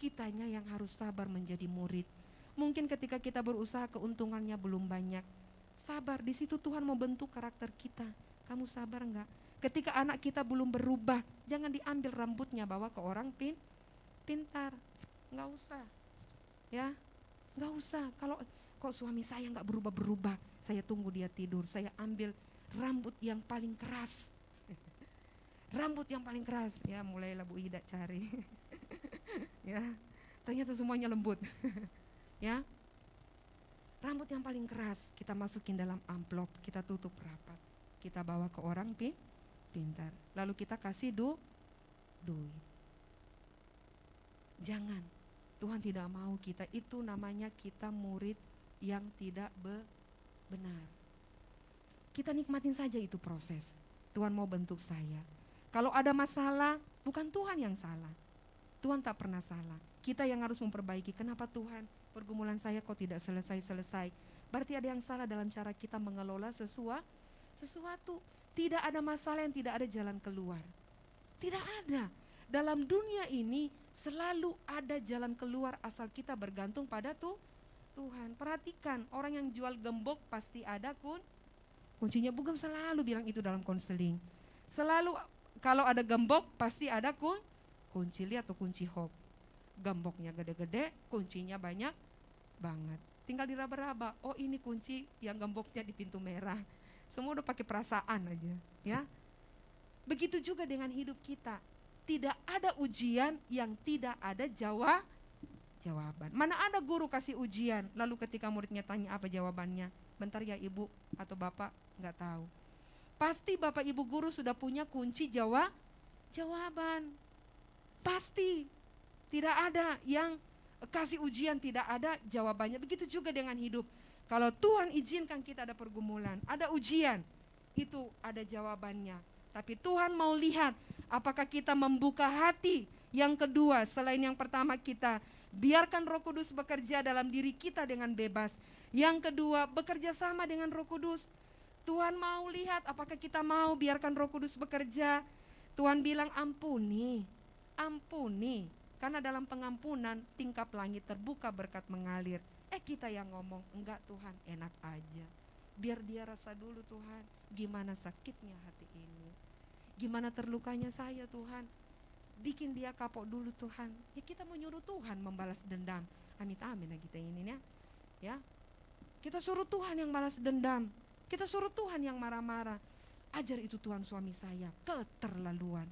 Kitanya yang harus sabar menjadi murid Mungkin ketika kita berusaha keuntungannya belum banyak. Sabar, di situ Tuhan mau bentuk karakter kita. Kamu sabar enggak? Ketika anak kita belum berubah, jangan diambil rambutnya bawa ke orang pin pintar. Enggak usah. Ya, enggak usah. Kalau kok suami saya enggak berubah-berubah, saya tunggu dia tidur, saya ambil rambut yang paling keras. rambut yang paling keras. Ya, mulailah Bu Ida cari. ya, ternyata semuanya lembut. ya rambut yang paling keras kita masukin dalam amplop kita tutup rapat kita bawa ke orang pi pintar lalu kita kasih du duit. Jangan. Tuhan tidak mau kita itu namanya kita murid yang tidak be benar. Kita nikmatin saja itu proses. Tuhan mau bentuk saya. Kalau ada masalah, bukan Tuhan yang salah. Tuhan tak pernah salah. Kita yang harus memperbaiki. Kenapa Tuhan pergumulan saya kok tidak selesai-selesai? Berarti ada yang salah dalam cara kita mengelola sesuatu. Sesuatu tidak ada masalah yang tidak ada jalan keluar. Tidak ada. Dalam dunia ini selalu ada jalan keluar asal kita bergantung pada tuh Tuhan. Perhatikan, orang yang jual gembok pasti ada kun kuncinya. Bugam selalu bilang itu dalam konseling. Selalu kalau ada gembok pasti ada kun kunci lihat atau kunci hop. Gemboknya gede-gede, kuncinya banyak banget. Tinggal diraba-raba. Oh ini kunci yang gemboknya di pintu merah. Semua udah pakai perasaan aja, ya. Begitu juga dengan hidup kita. Tidak ada ujian yang tidak ada jawab jawaban. Mana ada guru kasih ujian, lalu ketika muridnya tanya apa jawabannya, bentar ya ibu atau bapak nggak tahu. Pasti bapak ibu guru sudah punya kunci jawab jawaban. Pasti tidak ada yang kasih ujian tidak ada jawabannya. Begitu juga dengan hidup. Kalau Tuhan izinkan kita ada pergumulan, ada ujian, itu ada jawabannya. Tapi Tuhan mau lihat apakah kita membuka hati. Yang kedua, selain yang pertama kita biarkan Roh Kudus bekerja dalam diri kita dengan bebas. Yang kedua, bekerja sama dengan Roh Kudus. Tuhan mau lihat apakah kita mau biarkan Roh Kudus bekerja. Tuhan bilang ampuni, ampuni. Karena dalam pengampunan tingkap langit terbuka berkat mengalir. Eh kita yang ngomong, enggak Tuhan enak aja. Biar dia rasa dulu Tuhan, gimana sakitnya hati ini. Gimana terlukanya saya Tuhan. Bikin dia kapok dulu Tuhan. Ya kita mau nyuruh Tuhan membalas dendam. Amit amin lah kita ini ya. Ya. Kita suruh Tuhan yang balas dendam. Kita suruh Tuhan yang marah-marah. Ajar itu Tuhan suami saya, keterlaluan.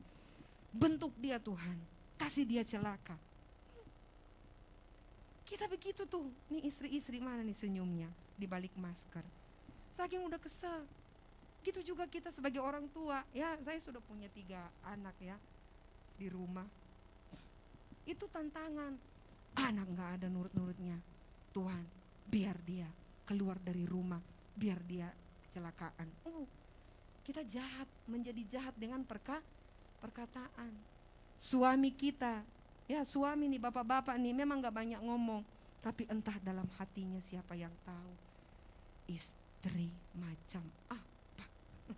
Bentuk dia Tuhan, kasih dia celaka kita begitu tuh, nih istri-istri mana nih senyumnya di balik masker. Saking udah kesel. Gitu juga kita sebagai orang tua, ya saya sudah punya tiga anak ya di rumah. Itu tantangan. Anak nggak ada nurut-nurutnya. Tuhan, biar dia keluar dari rumah, biar dia kecelakaan. Uh, kita jahat, menjadi jahat dengan perka, perkataan. Suami kita Ya suami nih bapak-bapak nih memang gak banyak ngomong. Tapi entah dalam hatinya siapa yang tahu. Istri macam apa.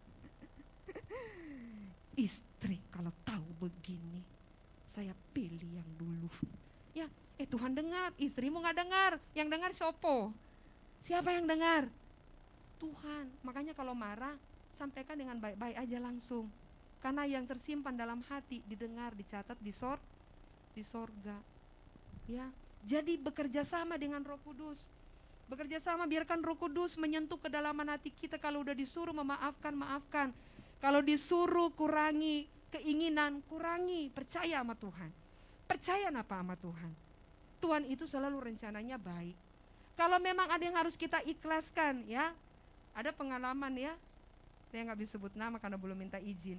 Istri kalau tahu begini. Saya pilih yang dulu. Ya eh Tuhan dengar. Istrimu gak dengar. Yang dengar sopo. Siapa yang dengar? Tuhan. Makanya kalau marah sampaikan dengan baik-baik aja langsung. Karena yang tersimpan dalam hati didengar, dicatat, disort, di sorga. Ya, jadi bekerja sama dengan Roh Kudus. Bekerja sama biarkan Roh Kudus menyentuh kedalaman hati kita kalau udah disuruh memaafkan, maafkan. Kalau disuruh kurangi keinginan, kurangi, percaya sama Tuhan. Percaya apa sama Tuhan? Tuhan itu selalu rencananya baik. Kalau memang ada yang harus kita ikhlaskan ya, ada pengalaman ya, saya nggak bisa sebut nama karena belum minta izin.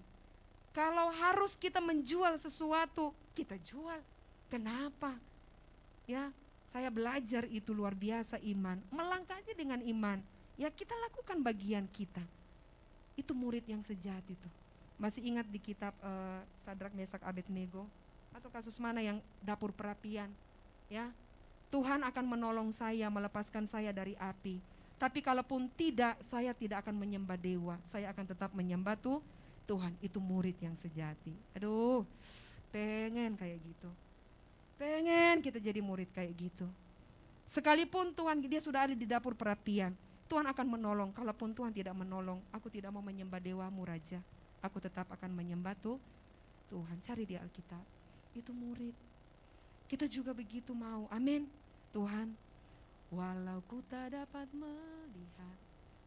Kalau harus kita menjual sesuatu, kita jual. Kenapa? Ya, saya belajar itu luar biasa iman. Melangkahnya dengan iman. Ya kita lakukan bagian kita. Itu murid yang sejati itu. Masih ingat di kitab uh, Sadrak Mesak Abednego atau kasus mana yang dapur perapian? Ya, Tuhan akan menolong saya, melepaskan saya dari api. Tapi kalaupun tidak, saya tidak akan menyembah dewa. Saya akan tetap menyembah tuh Tuhan. Itu murid yang sejati. Aduh, Pengen kayak gitu. Pengen kita jadi murid kayak gitu. Sekalipun Tuhan dia sudah ada di dapur perapian, Tuhan akan menolong. Kalaupun Tuhan tidak menolong, aku tidak mau menyembah dewamu Raja. Aku tetap akan menyembah tuh Tuhan. Cari di Alkitab. Itu murid. Kita juga begitu mau. Amin. Tuhan, walau ku tak dapat melihat,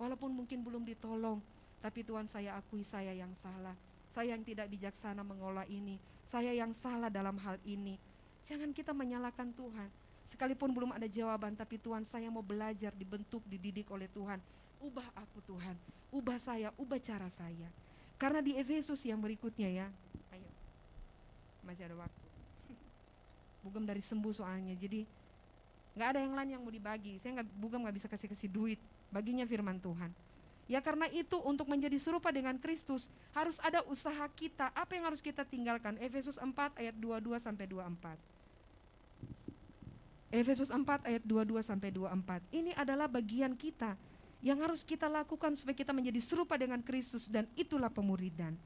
walaupun mungkin belum ditolong, tapi Tuhan saya akui saya yang salah. Saya yang tidak bijaksana mengolah ini saya yang salah dalam hal ini. Jangan kita menyalahkan Tuhan. Sekalipun belum ada jawaban, tapi Tuhan saya mau belajar, dibentuk, dididik oleh Tuhan. Ubah aku Tuhan, ubah saya, ubah cara saya. Karena di Efesus yang berikutnya ya, ayo. masih ada waktu. Bugem dari sembuh soalnya, jadi nggak ada yang lain yang mau dibagi. Saya nggak Bugem nggak bisa kasih kasih duit, baginya firman Tuhan. Ya karena itu untuk menjadi serupa dengan Kristus harus ada usaha kita. Apa yang harus kita tinggalkan? Efesus 4 ayat 22 sampai 24. Efesus 4 ayat 22 sampai 24. Ini adalah bagian kita yang harus kita lakukan supaya kita menjadi serupa dengan Kristus dan itulah pemuridan.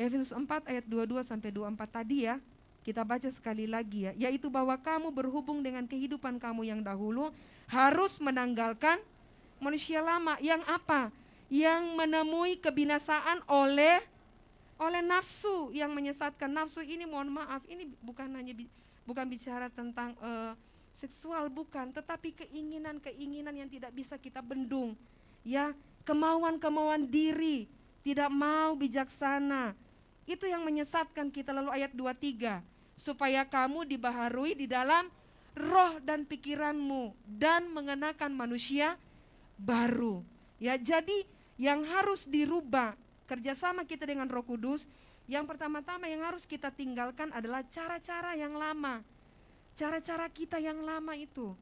Efesus 4 ayat 22 sampai 24 tadi ya, kita baca sekali lagi ya, yaitu bahwa kamu berhubung dengan kehidupan kamu yang dahulu harus menanggalkan manusia lama yang apa? Yang menemui kebinasaan oleh oleh nafsu yang menyesatkan. Nafsu ini mohon maaf, ini bukan hanya bukan bicara tentang eh, seksual bukan, tetapi keinginan-keinginan yang tidak bisa kita bendung. Ya, kemauan-kemauan diri, tidak mau bijaksana. Itu yang menyesatkan kita lalu ayat 23, supaya kamu dibaharui di dalam roh dan pikiranmu dan mengenakan manusia baru. Ya, jadi yang harus dirubah kerjasama kita dengan Roh Kudus, yang pertama-tama yang harus kita tinggalkan adalah cara-cara yang lama, cara-cara kita yang lama itu.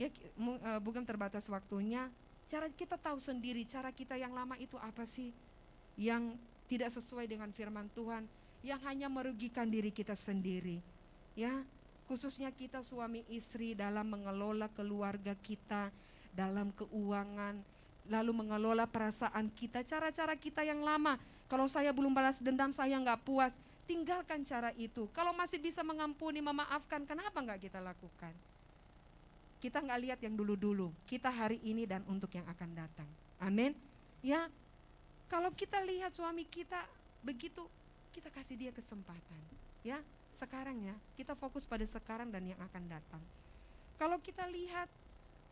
Ya, eh, bukan terbatas waktunya. Cara kita tahu sendiri cara kita yang lama itu apa sih? Yang tidak sesuai dengan firman Tuhan, yang hanya merugikan diri kita sendiri. Ya, khususnya kita suami istri dalam mengelola keluarga kita, dalam keuangan, lalu mengelola perasaan kita, cara-cara kita yang lama. Kalau saya belum balas dendam, saya nggak puas. Tinggalkan cara itu. Kalau masih bisa mengampuni, memaafkan, kenapa nggak kita lakukan? Kita nggak lihat yang dulu-dulu. Kita hari ini dan untuk yang akan datang. Amin. Ya, kalau kita lihat suami kita begitu, kita kasih dia kesempatan. Ya, sekarang ya, kita fokus pada sekarang dan yang akan datang. Kalau kita lihat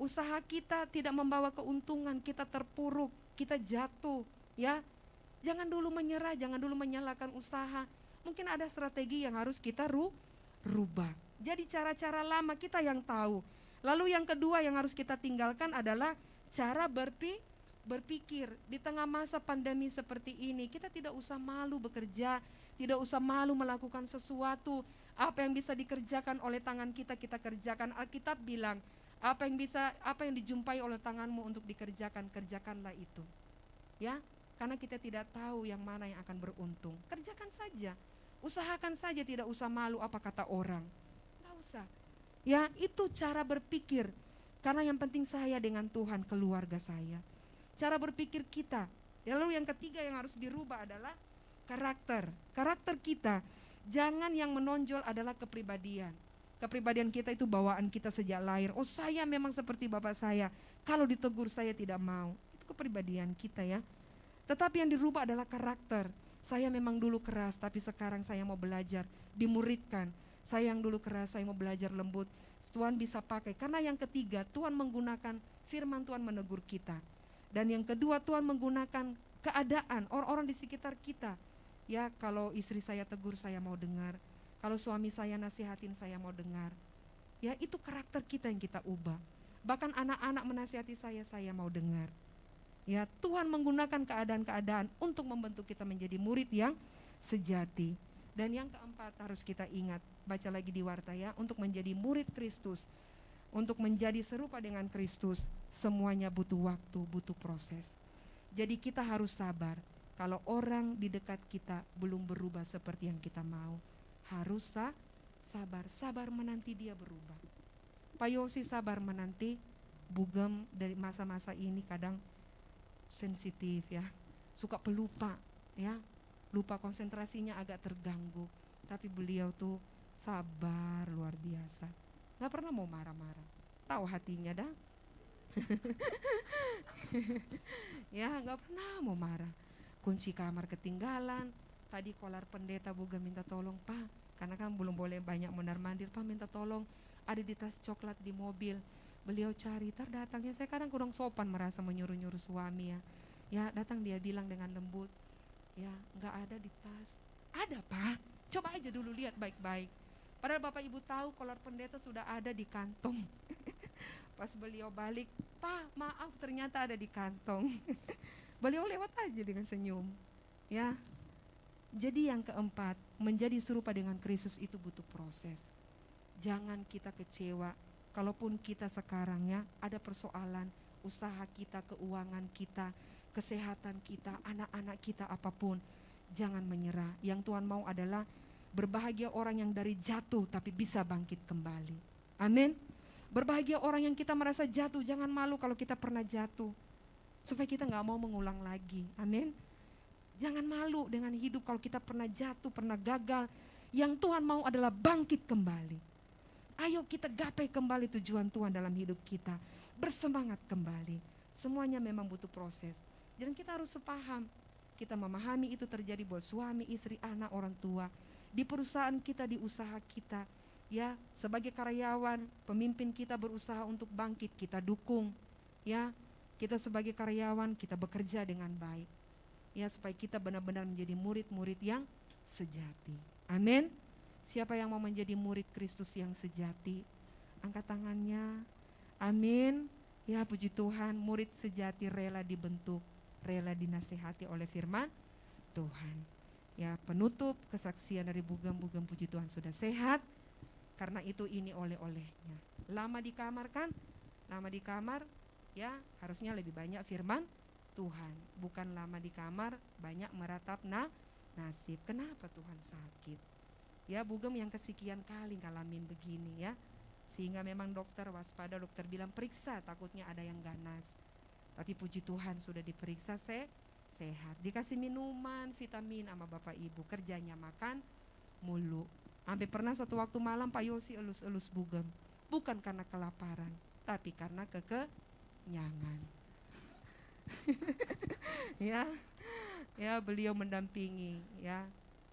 usaha kita tidak membawa keuntungan, kita terpuruk, kita jatuh, ya. Jangan dulu menyerah, jangan dulu menyalahkan usaha. Mungkin ada strategi yang harus kita ru rubah. Jadi cara-cara lama kita yang tahu. Lalu yang kedua yang harus kita tinggalkan adalah cara berpi berpikir di tengah masa pandemi seperti ini kita tidak usah malu bekerja, tidak usah malu melakukan sesuatu. Apa yang bisa dikerjakan oleh tangan kita kita kerjakan. Alkitab bilang, apa yang bisa apa yang dijumpai oleh tanganmu untuk dikerjakan, kerjakanlah itu. Ya, karena kita tidak tahu yang mana yang akan beruntung. Kerjakan saja. Usahakan saja tidak usah malu apa kata orang. Tidak usah. Ya, itu cara berpikir. Karena yang penting saya dengan Tuhan, keluarga saya. Cara berpikir kita. Ya, Lalu yang ketiga yang harus dirubah adalah karakter. Karakter kita. Jangan yang menonjol adalah kepribadian. Kepribadian kita itu bawaan kita sejak lahir. Oh saya memang seperti bapak saya. Kalau ditegur saya tidak mau. Itu kepribadian kita ya. Tetapi yang dirubah adalah karakter. Saya memang dulu keras, tapi sekarang saya mau belajar, dimuridkan. Saya yang dulu keras, saya mau belajar lembut. Tuhan bisa pakai. Karena yang ketiga, Tuhan menggunakan firman Tuhan menegur kita. Dan yang kedua, Tuhan menggunakan keadaan orang-orang di sekitar kita. Ya, kalau istri saya tegur, saya mau dengar. Kalau suami saya nasihatin, saya mau dengar. Ya, itu karakter kita yang kita ubah. Bahkan anak-anak menasihati saya, saya mau dengar. Ya, Tuhan menggunakan keadaan-keadaan untuk membentuk kita menjadi murid yang sejati. Dan yang keempat harus kita ingat, baca lagi di warta ya, untuk menjadi murid Kristus, untuk menjadi serupa dengan Kristus, semuanya butuh waktu, butuh proses. Jadi kita harus sabar. Kalau orang di dekat kita belum berubah seperti yang kita mau, harus sa sabar, sabar menanti dia berubah. Pak Yosi sabar menanti, bugem dari masa-masa ini kadang sensitif ya, suka pelupa ya, lupa konsentrasinya agak terganggu. Tapi beliau tuh sabar luar biasa, nggak pernah mau marah-marah, tahu hatinya dah. ya nggak pernah mau marah. Kunci kamar ketinggalan, tadi kolar pendeta buga minta tolong pak, karena kan belum boleh banyak mondar mandir. Pak minta tolong ada di tas coklat di mobil. Beliau cari tar datangnya. Saya kadang kurang sopan merasa menyuruh nyuruh suami ya. Ya datang dia bilang dengan lembut. Ya nggak ada di tas. Ada pak. Coba aja dulu lihat baik-baik. Padahal bapak ibu tahu kolor pendeta sudah ada di kantong. Pas beliau balik pak maaf ternyata ada di kantong. Beliau lewat aja dengan senyum. Ya. Jadi yang keempat menjadi serupa dengan Kristus itu butuh proses. Jangan kita kecewa. Kalaupun kita sekarang ya ada persoalan, usaha kita, keuangan kita, kesehatan kita, anak-anak kita apa pun, jangan menyerah. Yang Tuhan mau adalah berbahagia orang yang dari jatuh tapi bisa bangkit kembali. Amin. Berbahagia orang yang kita merasa jatuh, jangan malu kalau kita pernah jatuh. Supaya kita nggak mau mengulang lagi. Amin. Jangan malu dengan hidup kalau kita pernah jatuh, pernah gagal. Yang Tuhan mau adalah bangkit kembali. Ayo kita gapai kembali tujuan Tuhan dalam hidup kita. Bersemangat kembali. Semuanya memang butuh proses. Dan kita harus sepaham. Kita memahami itu terjadi buat suami, istri, anak, orang tua. Di perusahaan kita, di usaha kita ya sebagai karyawan pemimpin kita berusaha untuk bangkit kita dukung ya kita sebagai karyawan kita bekerja dengan baik ya supaya kita benar-benar menjadi murid-murid yang sejati. Amin. Siapa yang mau menjadi murid Kristus yang sejati? Angkat tangannya. Amin. Ya puji Tuhan murid sejati rela dibentuk rela dinasehati oleh firman Tuhan. Ya penutup kesaksian dari bugam-bugam puji Tuhan sudah sehat. Karena itu ini oleh-olehnya. Lama di kamar kan? Lama di kamar ya harusnya lebih banyak firman Tuhan. Bukan lama di kamar banyak meratap nah nasib. Kenapa Tuhan sakit? Ya bugem yang kesekian kali ngalamin begini ya. Sehingga memang dokter waspada, dokter bilang periksa takutnya ada yang ganas. Tapi puji Tuhan sudah diperiksa se sehat. Dikasih minuman, vitamin sama Bapak Ibu. Kerjanya makan mulu Sampai pernah satu waktu malam Pak Yosi elus-elus bugem. Bukan karena kelaparan, tapi karena kekenyangan. ya, ya beliau mendampingi, ya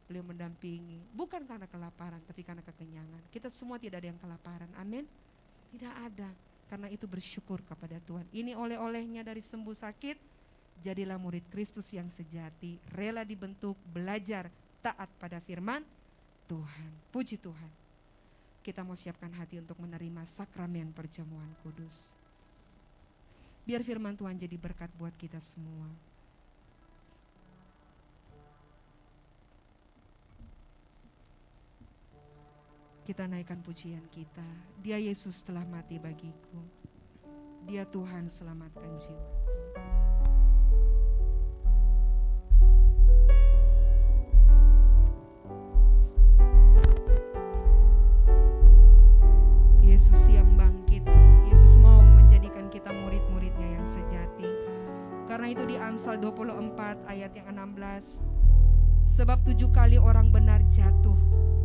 beliau mendampingi. Bukan karena kelaparan, tapi karena kekenyangan. Kita semua tidak ada yang kelaparan, amin. Tidak ada, karena itu bersyukur kepada Tuhan. Ini oleh-olehnya dari sembuh sakit, jadilah murid Kristus yang sejati, rela dibentuk, belajar, taat pada firman, Tuhan. Puji Tuhan. Kita mau siapkan hati untuk menerima sakramen perjamuan kudus. Biar firman Tuhan jadi berkat buat kita semua. Kita naikkan pujian kita. Dia Yesus telah mati bagiku. Dia Tuhan selamatkan jiwaku. Karena itu di Amsal 24 ayat yang 16. Sebab tujuh kali orang benar jatuh,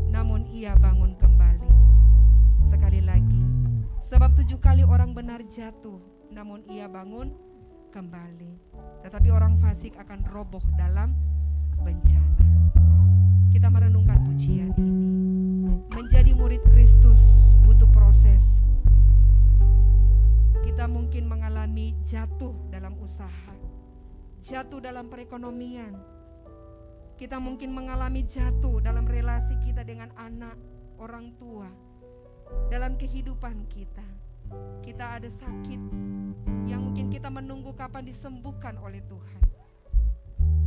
namun ia bangun kembali. Sekali lagi, sebab tujuh kali orang benar jatuh, namun ia bangun kembali. Tetapi orang fasik akan roboh dalam bencana. Kita merenungkan pujian ini. Menjadi murid Kristus butuh proses. Kita mungkin mengalami jatuh dalam usaha, jatuh dalam perekonomian. Kita mungkin mengalami jatuh dalam relasi kita dengan anak, orang tua, dalam kehidupan kita. Kita ada sakit yang mungkin kita menunggu kapan disembuhkan oleh Tuhan.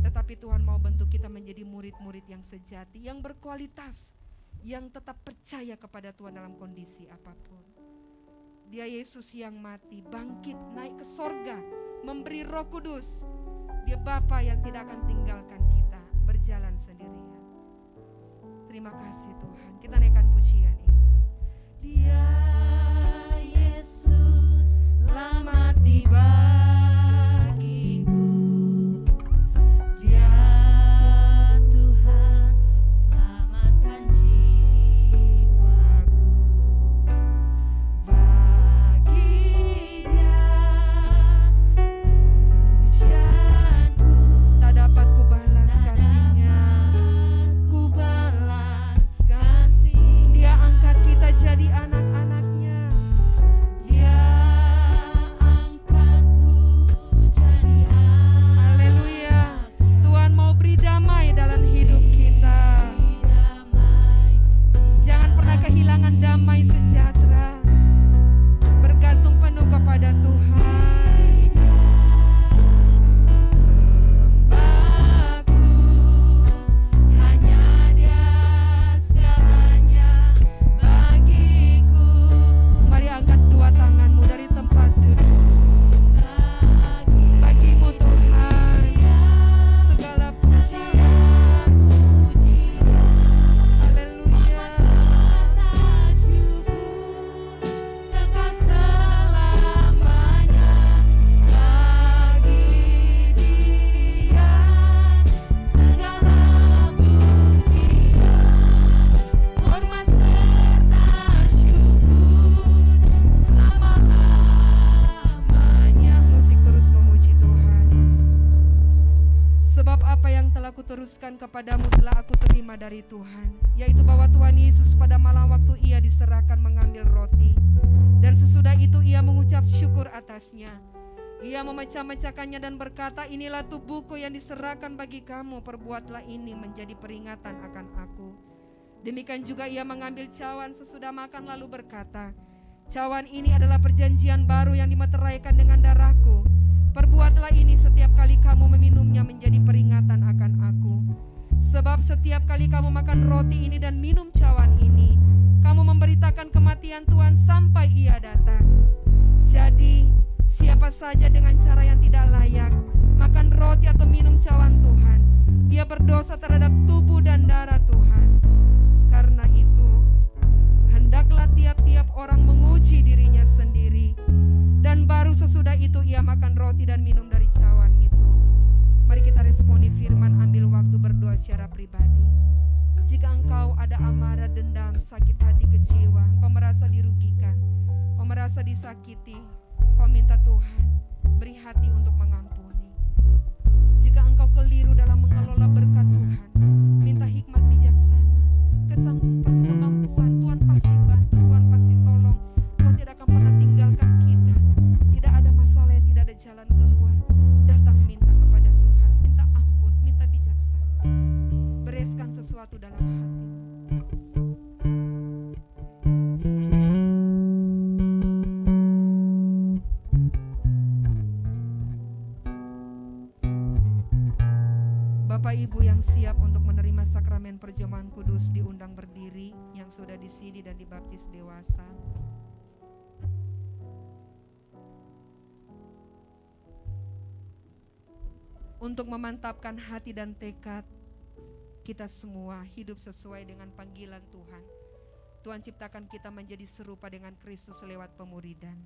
Tetapi Tuhan mau bentuk kita menjadi murid-murid yang sejati, yang berkualitas, yang tetap percaya kepada Tuhan dalam kondisi apa pun. Dia Yesus yang mati, bangkit, naik ke sorga, memberi roh kudus. Dia Bapa yang tidak akan tinggalkan kita berjalan sendirian. Terima kasih Tuhan. Kita naikkan pujian ini. Dia Yesus telah mati dari Tuhan, yaitu bahwa Tuhan Yesus pada malam waktu ia diserahkan mengambil roti, dan sesudah itu ia mengucap syukur atasnya. Ia memecah-mecahkannya dan berkata, inilah tubuhku yang diserahkan bagi kamu, perbuatlah ini menjadi peringatan akan aku. Demikian juga ia mengambil cawan sesudah makan lalu berkata, cawan ini adalah perjanjian baru yang dimeteraikan dengan darahku. Perbuatlah ini setiap kali kamu meminumnya menjadi peringatan akan aku. Sebab setiap kali kamu makan roti ini dan minum cawan ini, kamu memberitakan kematian Tuhan sampai ia datang. Jadi, siapa saja dengan cara yang tidak layak makan roti atau minum cawan Tuhan, ia berdosa terhadap tubuh dan darah Tuhan. Karena itu, hendaklah tiap-tiap orang menguji dirinya sendiri dan baru sesudah itu ia makan roti dan minum dari cawan. Mari kita responi firman ambil waktu berdoa secara pribadi. Jika engkau ada amarah, dendam, sakit hati, kecewa, engkau merasa dirugikan, engkau merasa disakiti, kau minta Tuhan beri hati untuk mengampuni. Jika engkau keliru dalam mengelola berkat Tuhan, minta hikmat bijaksana, kesanggupan, perjamuan kudus diundang berdiri yang sudah disidi dan dibaptis dewasa. untuk memantapkan hati dan tekad kita semua hidup sesuai dengan panggilan Tuhan. Tuhan ciptakan kita menjadi serupa dengan Kristus lewat pemuridan.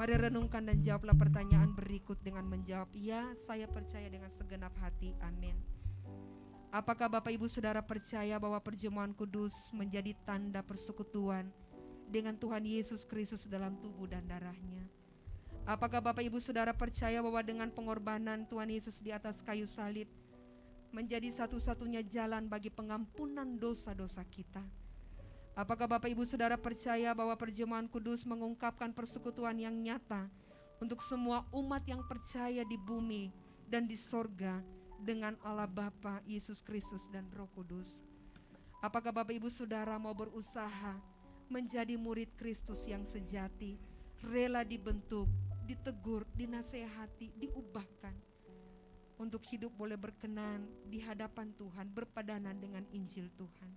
Mari renungkan dan jawablah pertanyaan berikut dengan menjawab, ya saya percaya dengan segenap hati, amin. Apakah Bapak Ibu Saudara percaya bahwa perjamuan kudus menjadi tanda persekutuan dengan Tuhan Yesus Kristus dalam tubuh dan darahnya? Apakah Bapak Ibu Saudara percaya bahwa dengan pengorbanan Tuhan Yesus di atas kayu salib menjadi satu-satunya jalan bagi pengampunan dosa-dosa kita? Apakah Bapak Ibu Saudara percaya bahwa perjamuan kudus mengungkapkan persekutuan yang nyata untuk semua umat yang percaya di bumi dan di sorga dengan Allah Bapa, Yesus Kristus dan Roh Kudus? Apakah Bapak Ibu Saudara mau berusaha menjadi murid Kristus yang sejati, rela dibentuk, ditegur, dinasehati, diubahkan untuk hidup boleh berkenan di hadapan Tuhan, berpadanan dengan Injil Tuhan.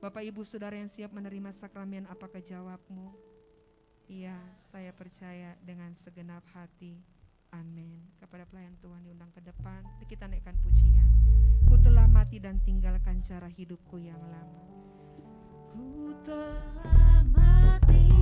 Bapak Ibu Saudara yang siap menerima sakramen, apakah jawabmu? Iya, saya percaya dengan segenap hati. Amin. Kepada pelayan Tuhan diundang ke depan, kita naikkan pujian. Ku telah mati dan tinggalkan cara hidupku yang lama. Ku telah mati.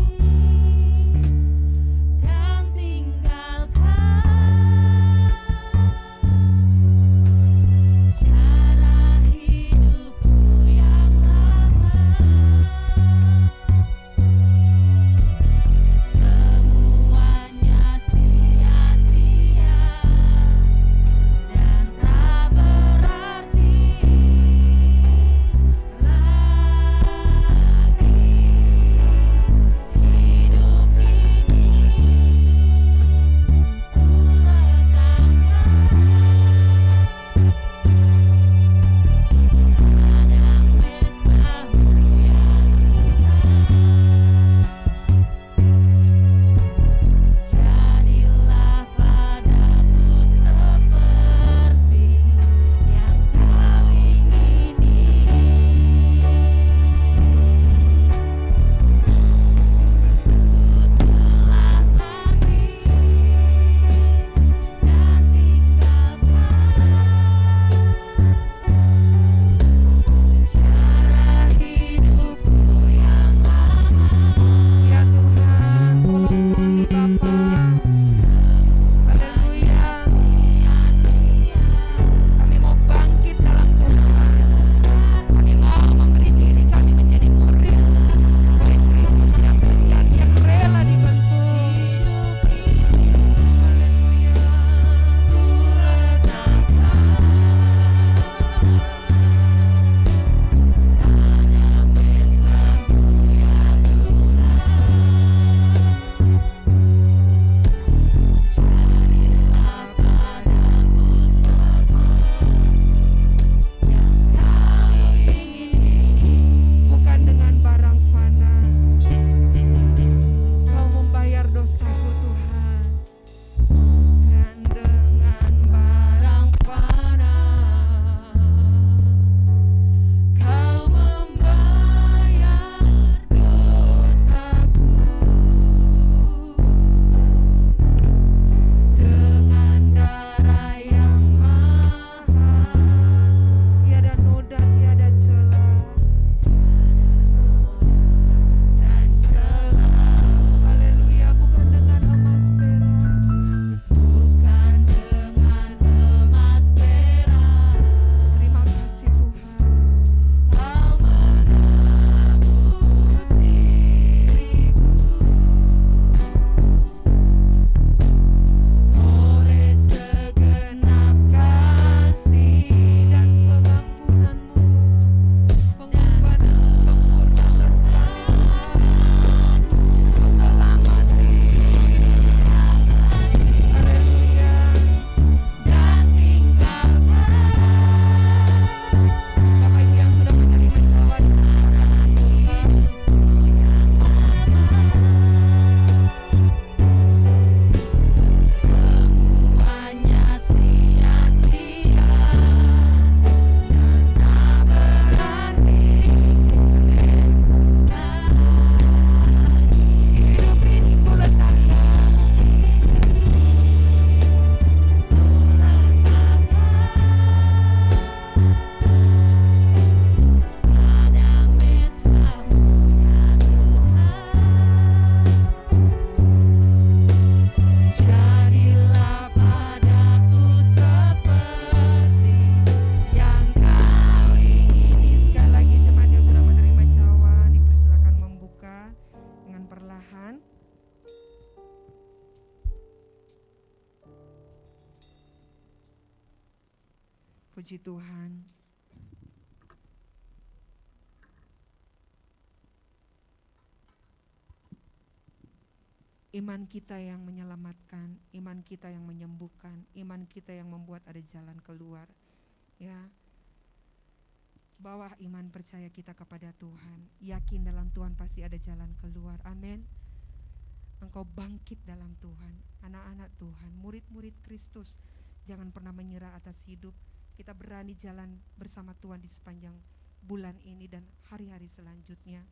Iman kita yang menyelamatkan, iman kita yang menyembuhkan, iman kita yang membuat ada jalan keluar. Ya. Bawa iman percaya kita kepada Tuhan. Yakin dalam Tuhan pasti ada jalan keluar. Amin. Engkau bangkit dalam Tuhan. Anak-anak Tuhan, murid-murid Kristus, jangan pernah menyerah atas hidup. Kita berani jalan bersama Tuhan di sepanjang bulan ini dan hari-hari selanjutnya.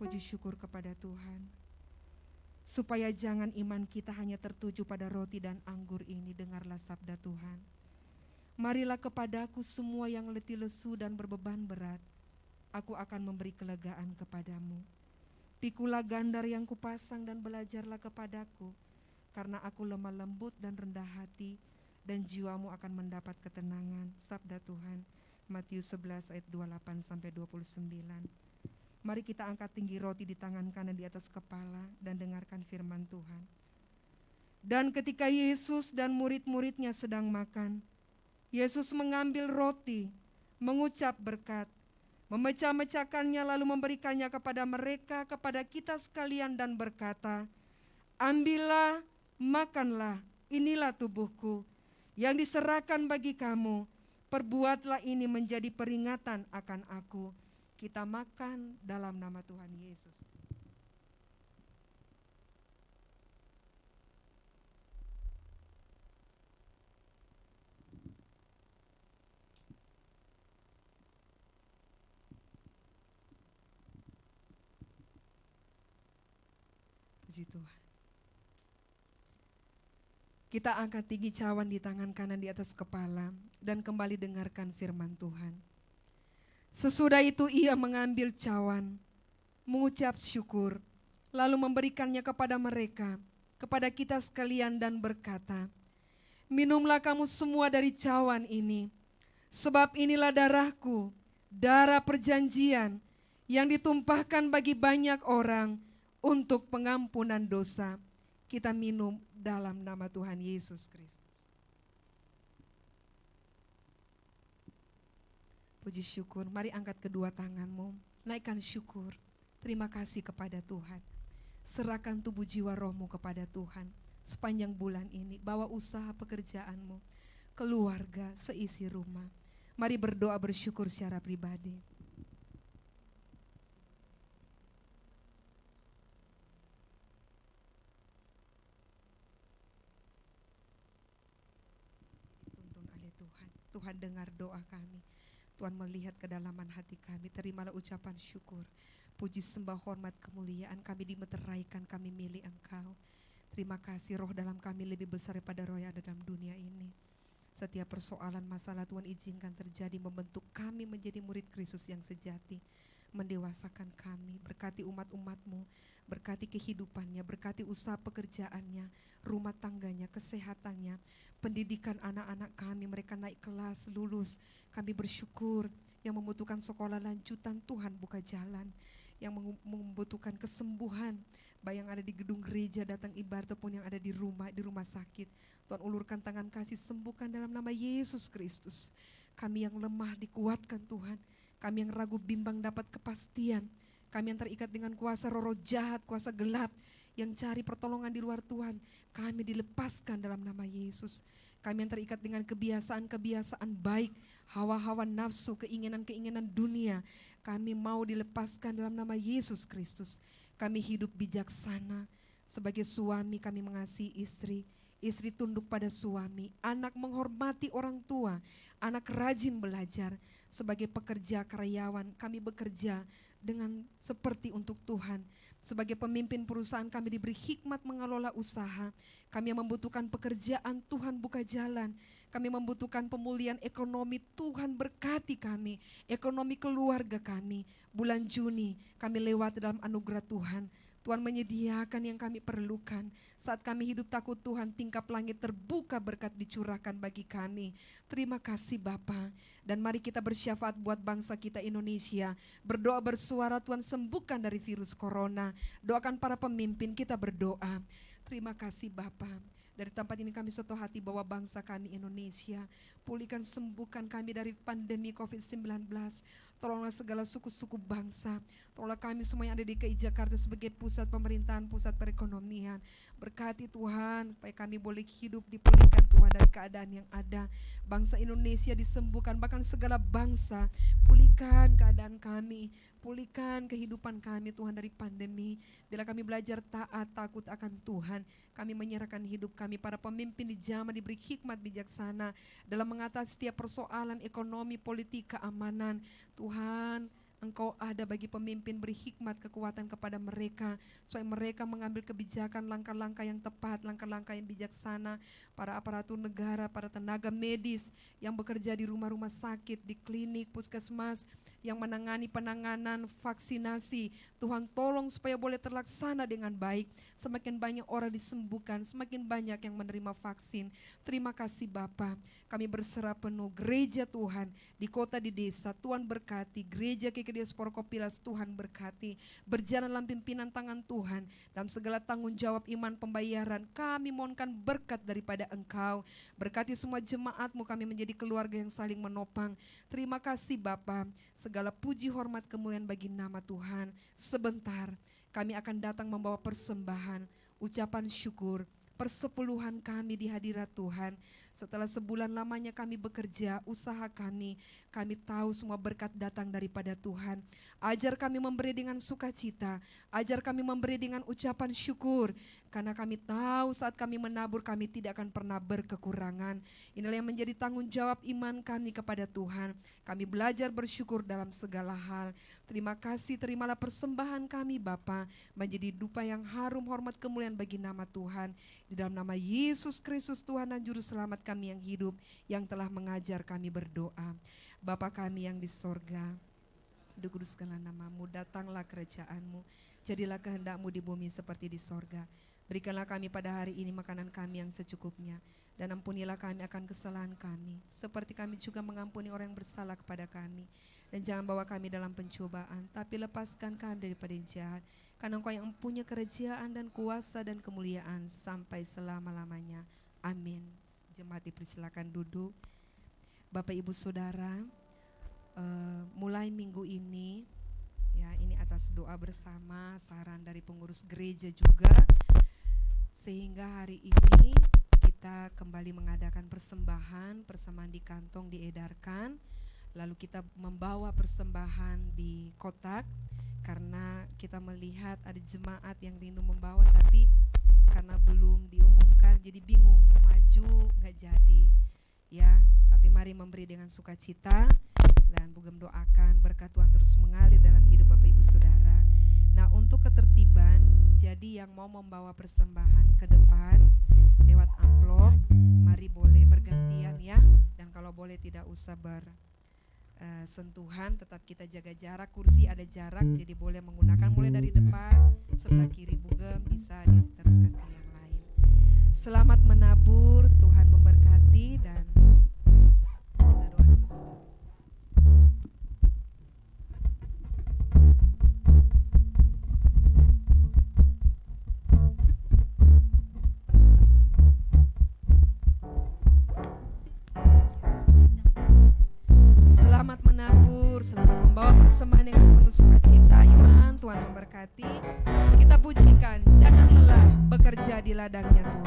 Puji syukur kepada Tuhan supaya jangan iman kita hanya tertuju pada roti dan anggur ini, dengarlah sabda Tuhan. Marilah kepadaku semua yang letih lesu dan berbeban berat, aku akan memberi kelegaan kepadamu. Pikulah gandar yang kupasang dan belajarlah kepadaku, karena aku lemah lembut dan rendah hati, dan jiwamu akan mendapat ketenangan. Sabda Tuhan, Matius 11 ayat 28 sampai 29. Mari kita angkat tinggi roti di tangan kanan di atas kepala dan dengarkan firman Tuhan. Dan ketika Yesus dan murid-muridnya sedang makan, Yesus mengambil roti, mengucap berkat, memecah-mecahkannya lalu memberikannya kepada mereka, kepada kita sekalian dan berkata, Ambillah, makanlah, inilah tubuhku yang diserahkan bagi kamu, perbuatlah ini menjadi peringatan akan aku kita makan dalam nama Tuhan Yesus. Puji Tuhan. Kita angkat tinggi cawan di tangan kanan di atas kepala dan kembali dengarkan firman Tuhan. Sesudah itu ia mengambil cawan, mengucap syukur, lalu memberikannya kepada mereka, kepada kita sekalian dan berkata, Minumlah kamu semua dari cawan ini, sebab inilah darahku, darah perjanjian yang ditumpahkan bagi banyak orang untuk pengampunan dosa. Kita minum dalam nama Tuhan Yesus Kristus. Puji syukur, mari angkat kedua tanganmu, naikkan syukur. Terima kasih kepada Tuhan. Serahkan tubuh jiwa rohmu kepada Tuhan. Sepanjang bulan ini, bawa usaha pekerjaanmu, keluarga, seisi rumah. Mari berdoa bersyukur secara pribadi. Dituntun oleh Tuhan. Tuhan dengar doa kami. Tuhan melihat kedalaman hati kami. Terimalah ucapan syukur. Puji sembah hormat kemuliaan kami dimeteraikan kami milik engkau. Terima kasih roh dalam kami lebih besar daripada roh yang ada dalam dunia ini. Setiap persoalan masalah Tuhan izinkan terjadi membentuk kami menjadi murid Kristus yang sejati. Mendewasakan kami, berkati umat-umatmu, berkati kehidupannya, berkati usaha pekerjaannya, rumah tangganya, kesehatannya, pendidikan anak-anak kami, mereka naik kelas, lulus. Kami bersyukur yang membutuhkan sekolah lanjutan, Tuhan buka jalan. Yang membutuhkan kesembuhan, baik yang ada di gedung gereja, datang ibadah ataupun yang ada di rumah, di rumah sakit. Tuhan ulurkan tangan kasih, sembuhkan dalam nama Yesus Kristus. Kami yang lemah dikuatkan Tuhan, kami yang ragu bimbang dapat kepastian, kami yang terikat dengan kuasa roh jahat, kuasa gelap, yang cari pertolongan di luar Tuhan, kami dilepaskan dalam nama Yesus. Kami yang terikat dengan kebiasaan-kebiasaan baik, hawa-hawa nafsu, keinginan-keinginan dunia, kami mau dilepaskan dalam nama Yesus Kristus. Kami hidup bijaksana, sebagai suami kami mengasihi istri, istri tunduk pada suami, anak menghormati orang tua, anak rajin belajar, sebagai pekerja karyawan kami bekerja dengan seperti untuk Tuhan. Sebagai pemimpin perusahaan kami diberi hikmat mengelola usaha. Kami membutuhkan pekerjaan, Tuhan buka jalan. Kami membutuhkan pemulihan ekonomi, Tuhan berkati kami. Ekonomi keluarga kami. Bulan Juni kami lewat dalam anugerah Tuhan. Tuhan menyediakan yang kami perlukan. Saat kami hidup takut Tuhan, tingkap langit terbuka berkat dicurahkan bagi kami. Terima kasih Bapa. Dan mari kita bersyafaat buat bangsa kita Indonesia. Berdoa bersuara Tuhan sembuhkan dari virus corona. Doakan para pemimpin kita berdoa. Terima kasih Bapa. Dari tempat ini kami satu hati bawa bangsa kami Indonesia. Pulihkan sembuhkan kami dari pandemi COVID-19. Tolonglah segala suku-suku bangsa. Tolonglah kami semua yang ada di KI Jakarta sebagai pusat pemerintahan, pusat perekonomian. Berkati Tuhan, supaya kami boleh hidup dipulihkan Tuhan dari keadaan yang ada. Bangsa Indonesia disembuhkan, bahkan segala bangsa. Pulihkan keadaan kami, pulihkan kehidupan kami Tuhan dari pandemi. Bila kami belajar taat, takut akan Tuhan, kami menyerahkan hidup kami para pemimpin di zaman diberi hikmat bijaksana dalam mengatasi setiap persoalan ekonomi, politik, keamanan. Tuhan, Engkau ada bagi pemimpin beri hikmat kekuatan kepada mereka supaya mereka mengambil kebijakan langkah-langkah yang tepat, langkah-langkah yang bijaksana para aparatur negara, para tenaga medis yang bekerja di rumah-rumah sakit, di klinik, puskesmas, yang menangani penanganan vaksinasi. Tuhan tolong supaya boleh terlaksana dengan baik. Semakin banyak orang disembuhkan, semakin banyak yang menerima vaksin. Terima kasih Bapa. Kami berserah penuh gereja Tuhan di kota di desa. Tuhan berkati gereja KKDS Porkopilas Tuhan berkati. Berjalan dalam pimpinan tangan Tuhan dalam segala tanggung jawab iman pembayaran. Kami mohonkan berkat daripada Engkau. Berkati semua jemaatmu kami menjadi keluarga yang saling menopang. Terima kasih Bapa. Segala puji hormat kemuliaan bagi nama Tuhan. Sebentar kami akan datang membawa persembahan, ucapan syukur, persepuluhan kami di hadirat Tuhan. Setelah sebulan lamanya kami bekerja, usaha kami, kami tahu semua berkat datang daripada Tuhan. Ajar kami memberi dengan sukacita, ajar kami memberi dengan ucapan syukur, karena kami tahu saat kami menabur kami tidak akan pernah berkekurangan. Inilah yang menjadi tanggung jawab iman kami kepada Tuhan. Kami belajar bersyukur dalam segala hal. Terima kasih, terimalah persembahan kami Bapa menjadi dupa yang harum hormat kemuliaan bagi nama Tuhan. Di dalam nama Yesus Kristus Tuhan dan Juru Selamat kami yang hidup, yang telah mengajar kami berdoa. Bapa kami yang di sorga, dikuduskanlah namamu, datanglah kerajaanmu, jadilah kehendakmu di bumi seperti di sorga. Berikanlah kami pada hari ini makanan kami yang secukupnya, dan ampunilah kami akan kesalahan kami, seperti kami juga mengampuni orang yang bersalah kepada kami. Dan jangan bawa kami dalam pencobaan, tapi lepaskan kami daripada yang jahat, karena engkau yang punya kerajaan dan kuasa dan kemuliaan sampai selama-lamanya. Amin. Jemaat dipersilakan duduk. Bapak Ibu Saudara, uh, mulai minggu ini ya ini atas doa bersama, saran dari pengurus gereja juga sehingga hari ini kita kembali mengadakan persembahan, persembahan di kantong diedarkan, lalu kita membawa persembahan di kotak karena kita melihat ada jemaat yang rindu membawa tapi karena belum diumumkan jadi bingung mau maju nggak jadi. Ya tapi mari memberi dengan sukacita dan bugem doakan berkat Tuhan terus mengalir dalam hidup Bapak Ibu Saudara. Nah untuk ketertiban jadi yang mau membawa persembahan ke depan lewat amplop mari boleh bergantian ya. Dan kalau boleh tidak usah ber uh, sentuhan tetap kita jaga jarak. Kursi ada jarak jadi boleh menggunakan. Mulai dari depan sebelah kiri bugem bisa diteruskan ke yang lain. Selamat menabur Tuhan memberkati dan ladangnya Tuhan.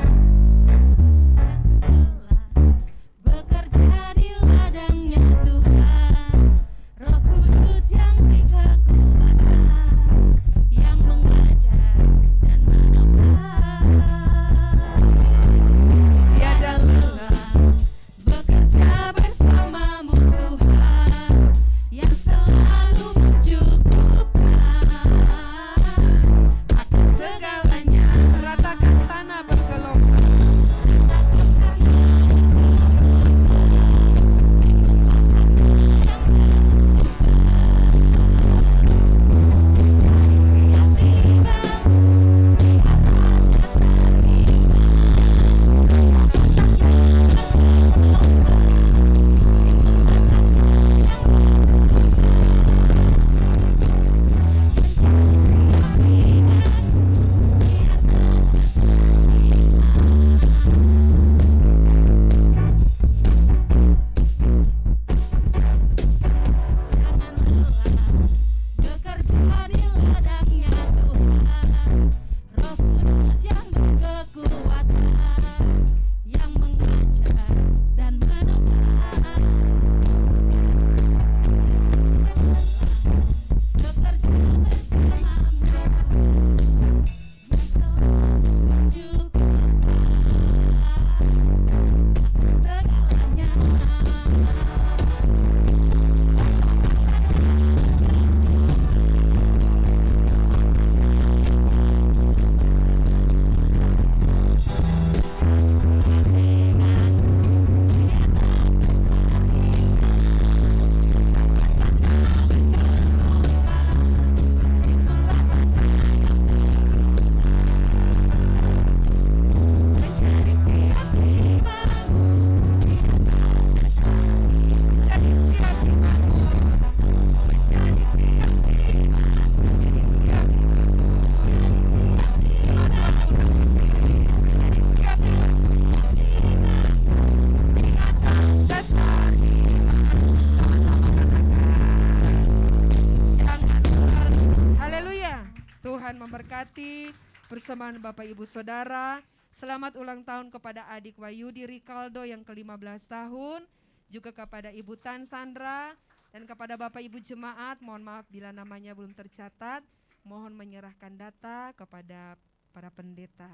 Persamaan Bapak Ibu Saudara. Selamat ulang tahun kepada adik Wayudi Rikaldo yang ke-15 tahun, juga kepada Ibu Tan Sandra, dan kepada Bapak Ibu Jemaat, mohon maaf bila namanya belum tercatat, mohon menyerahkan data kepada para pendeta.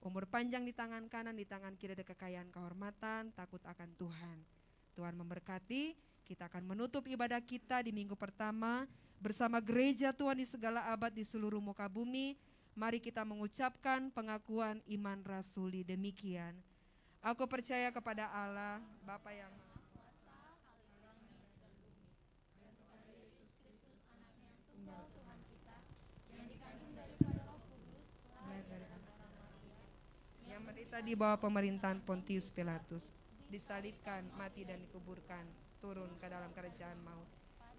Umur panjang di tangan kanan, di tangan kiri ada kekayaan kehormatan, takut akan Tuhan. Tuhan memberkati, kita akan menutup ibadah kita di minggu pertama bersama gereja Tuhan di segala abad di seluruh muka bumi. Mari kita mengucapkan pengakuan iman rasuli demikian. Aku percaya kepada Allah, Bapa yang Maha Kuasa, yang menderita di bawah pemerintahan Pontius Pilatus, disalibkan, mati dan dikuburkan, turun ke dalam kerajaan maut.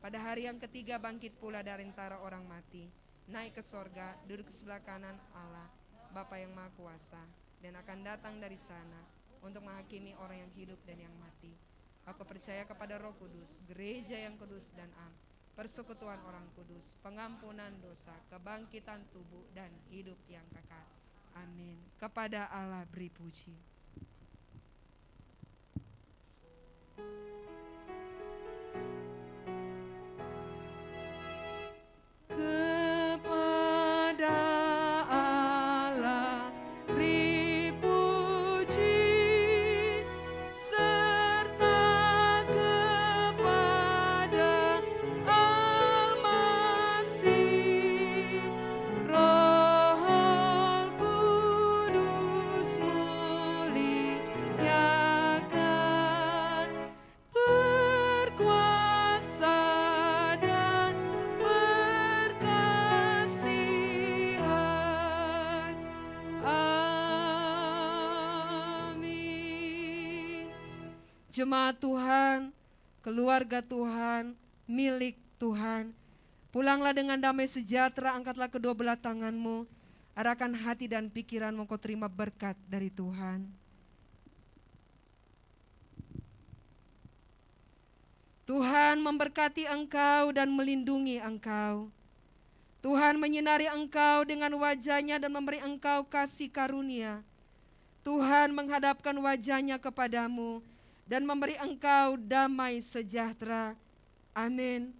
Pada hari yang ketiga bangkit pula dari antara orang mati, naik ke sorga, duduk ke sebelah kanan Allah, Bapa yang Maha Kuasa, dan akan datang dari sana untuk menghakimi orang yang hidup dan yang mati. Aku percaya kepada Roh Kudus, gereja yang kudus dan am, persekutuan orang kudus, pengampunan dosa, kebangkitan tubuh dan hidup yang kekal. Amin. Kepada Allah beri puji. Kepada Allah Jemaat Tuhan, keluarga Tuhan, milik Tuhan. Pulanglah dengan damai sejahtera, angkatlah kedua belah tanganmu, arahkan hati dan pikiranmu, kau terima berkat dari Tuhan. Tuhan memberkati engkau dan melindungi engkau. Tuhan menyinari engkau dengan wajahnya dan memberi engkau kasih karunia. Tuhan menghadapkan wajahnya kepadamu dan memberi engkau damai sejahtera. Amin.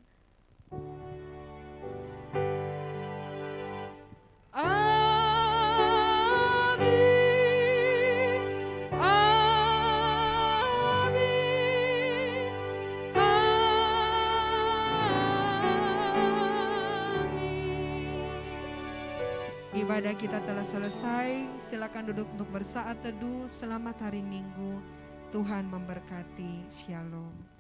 Amin. Amin. Ibadah kita telah selesai. Silakan duduk untuk bersaat teduh. Selamat hari Minggu. Tuhan memberkati. Shalom.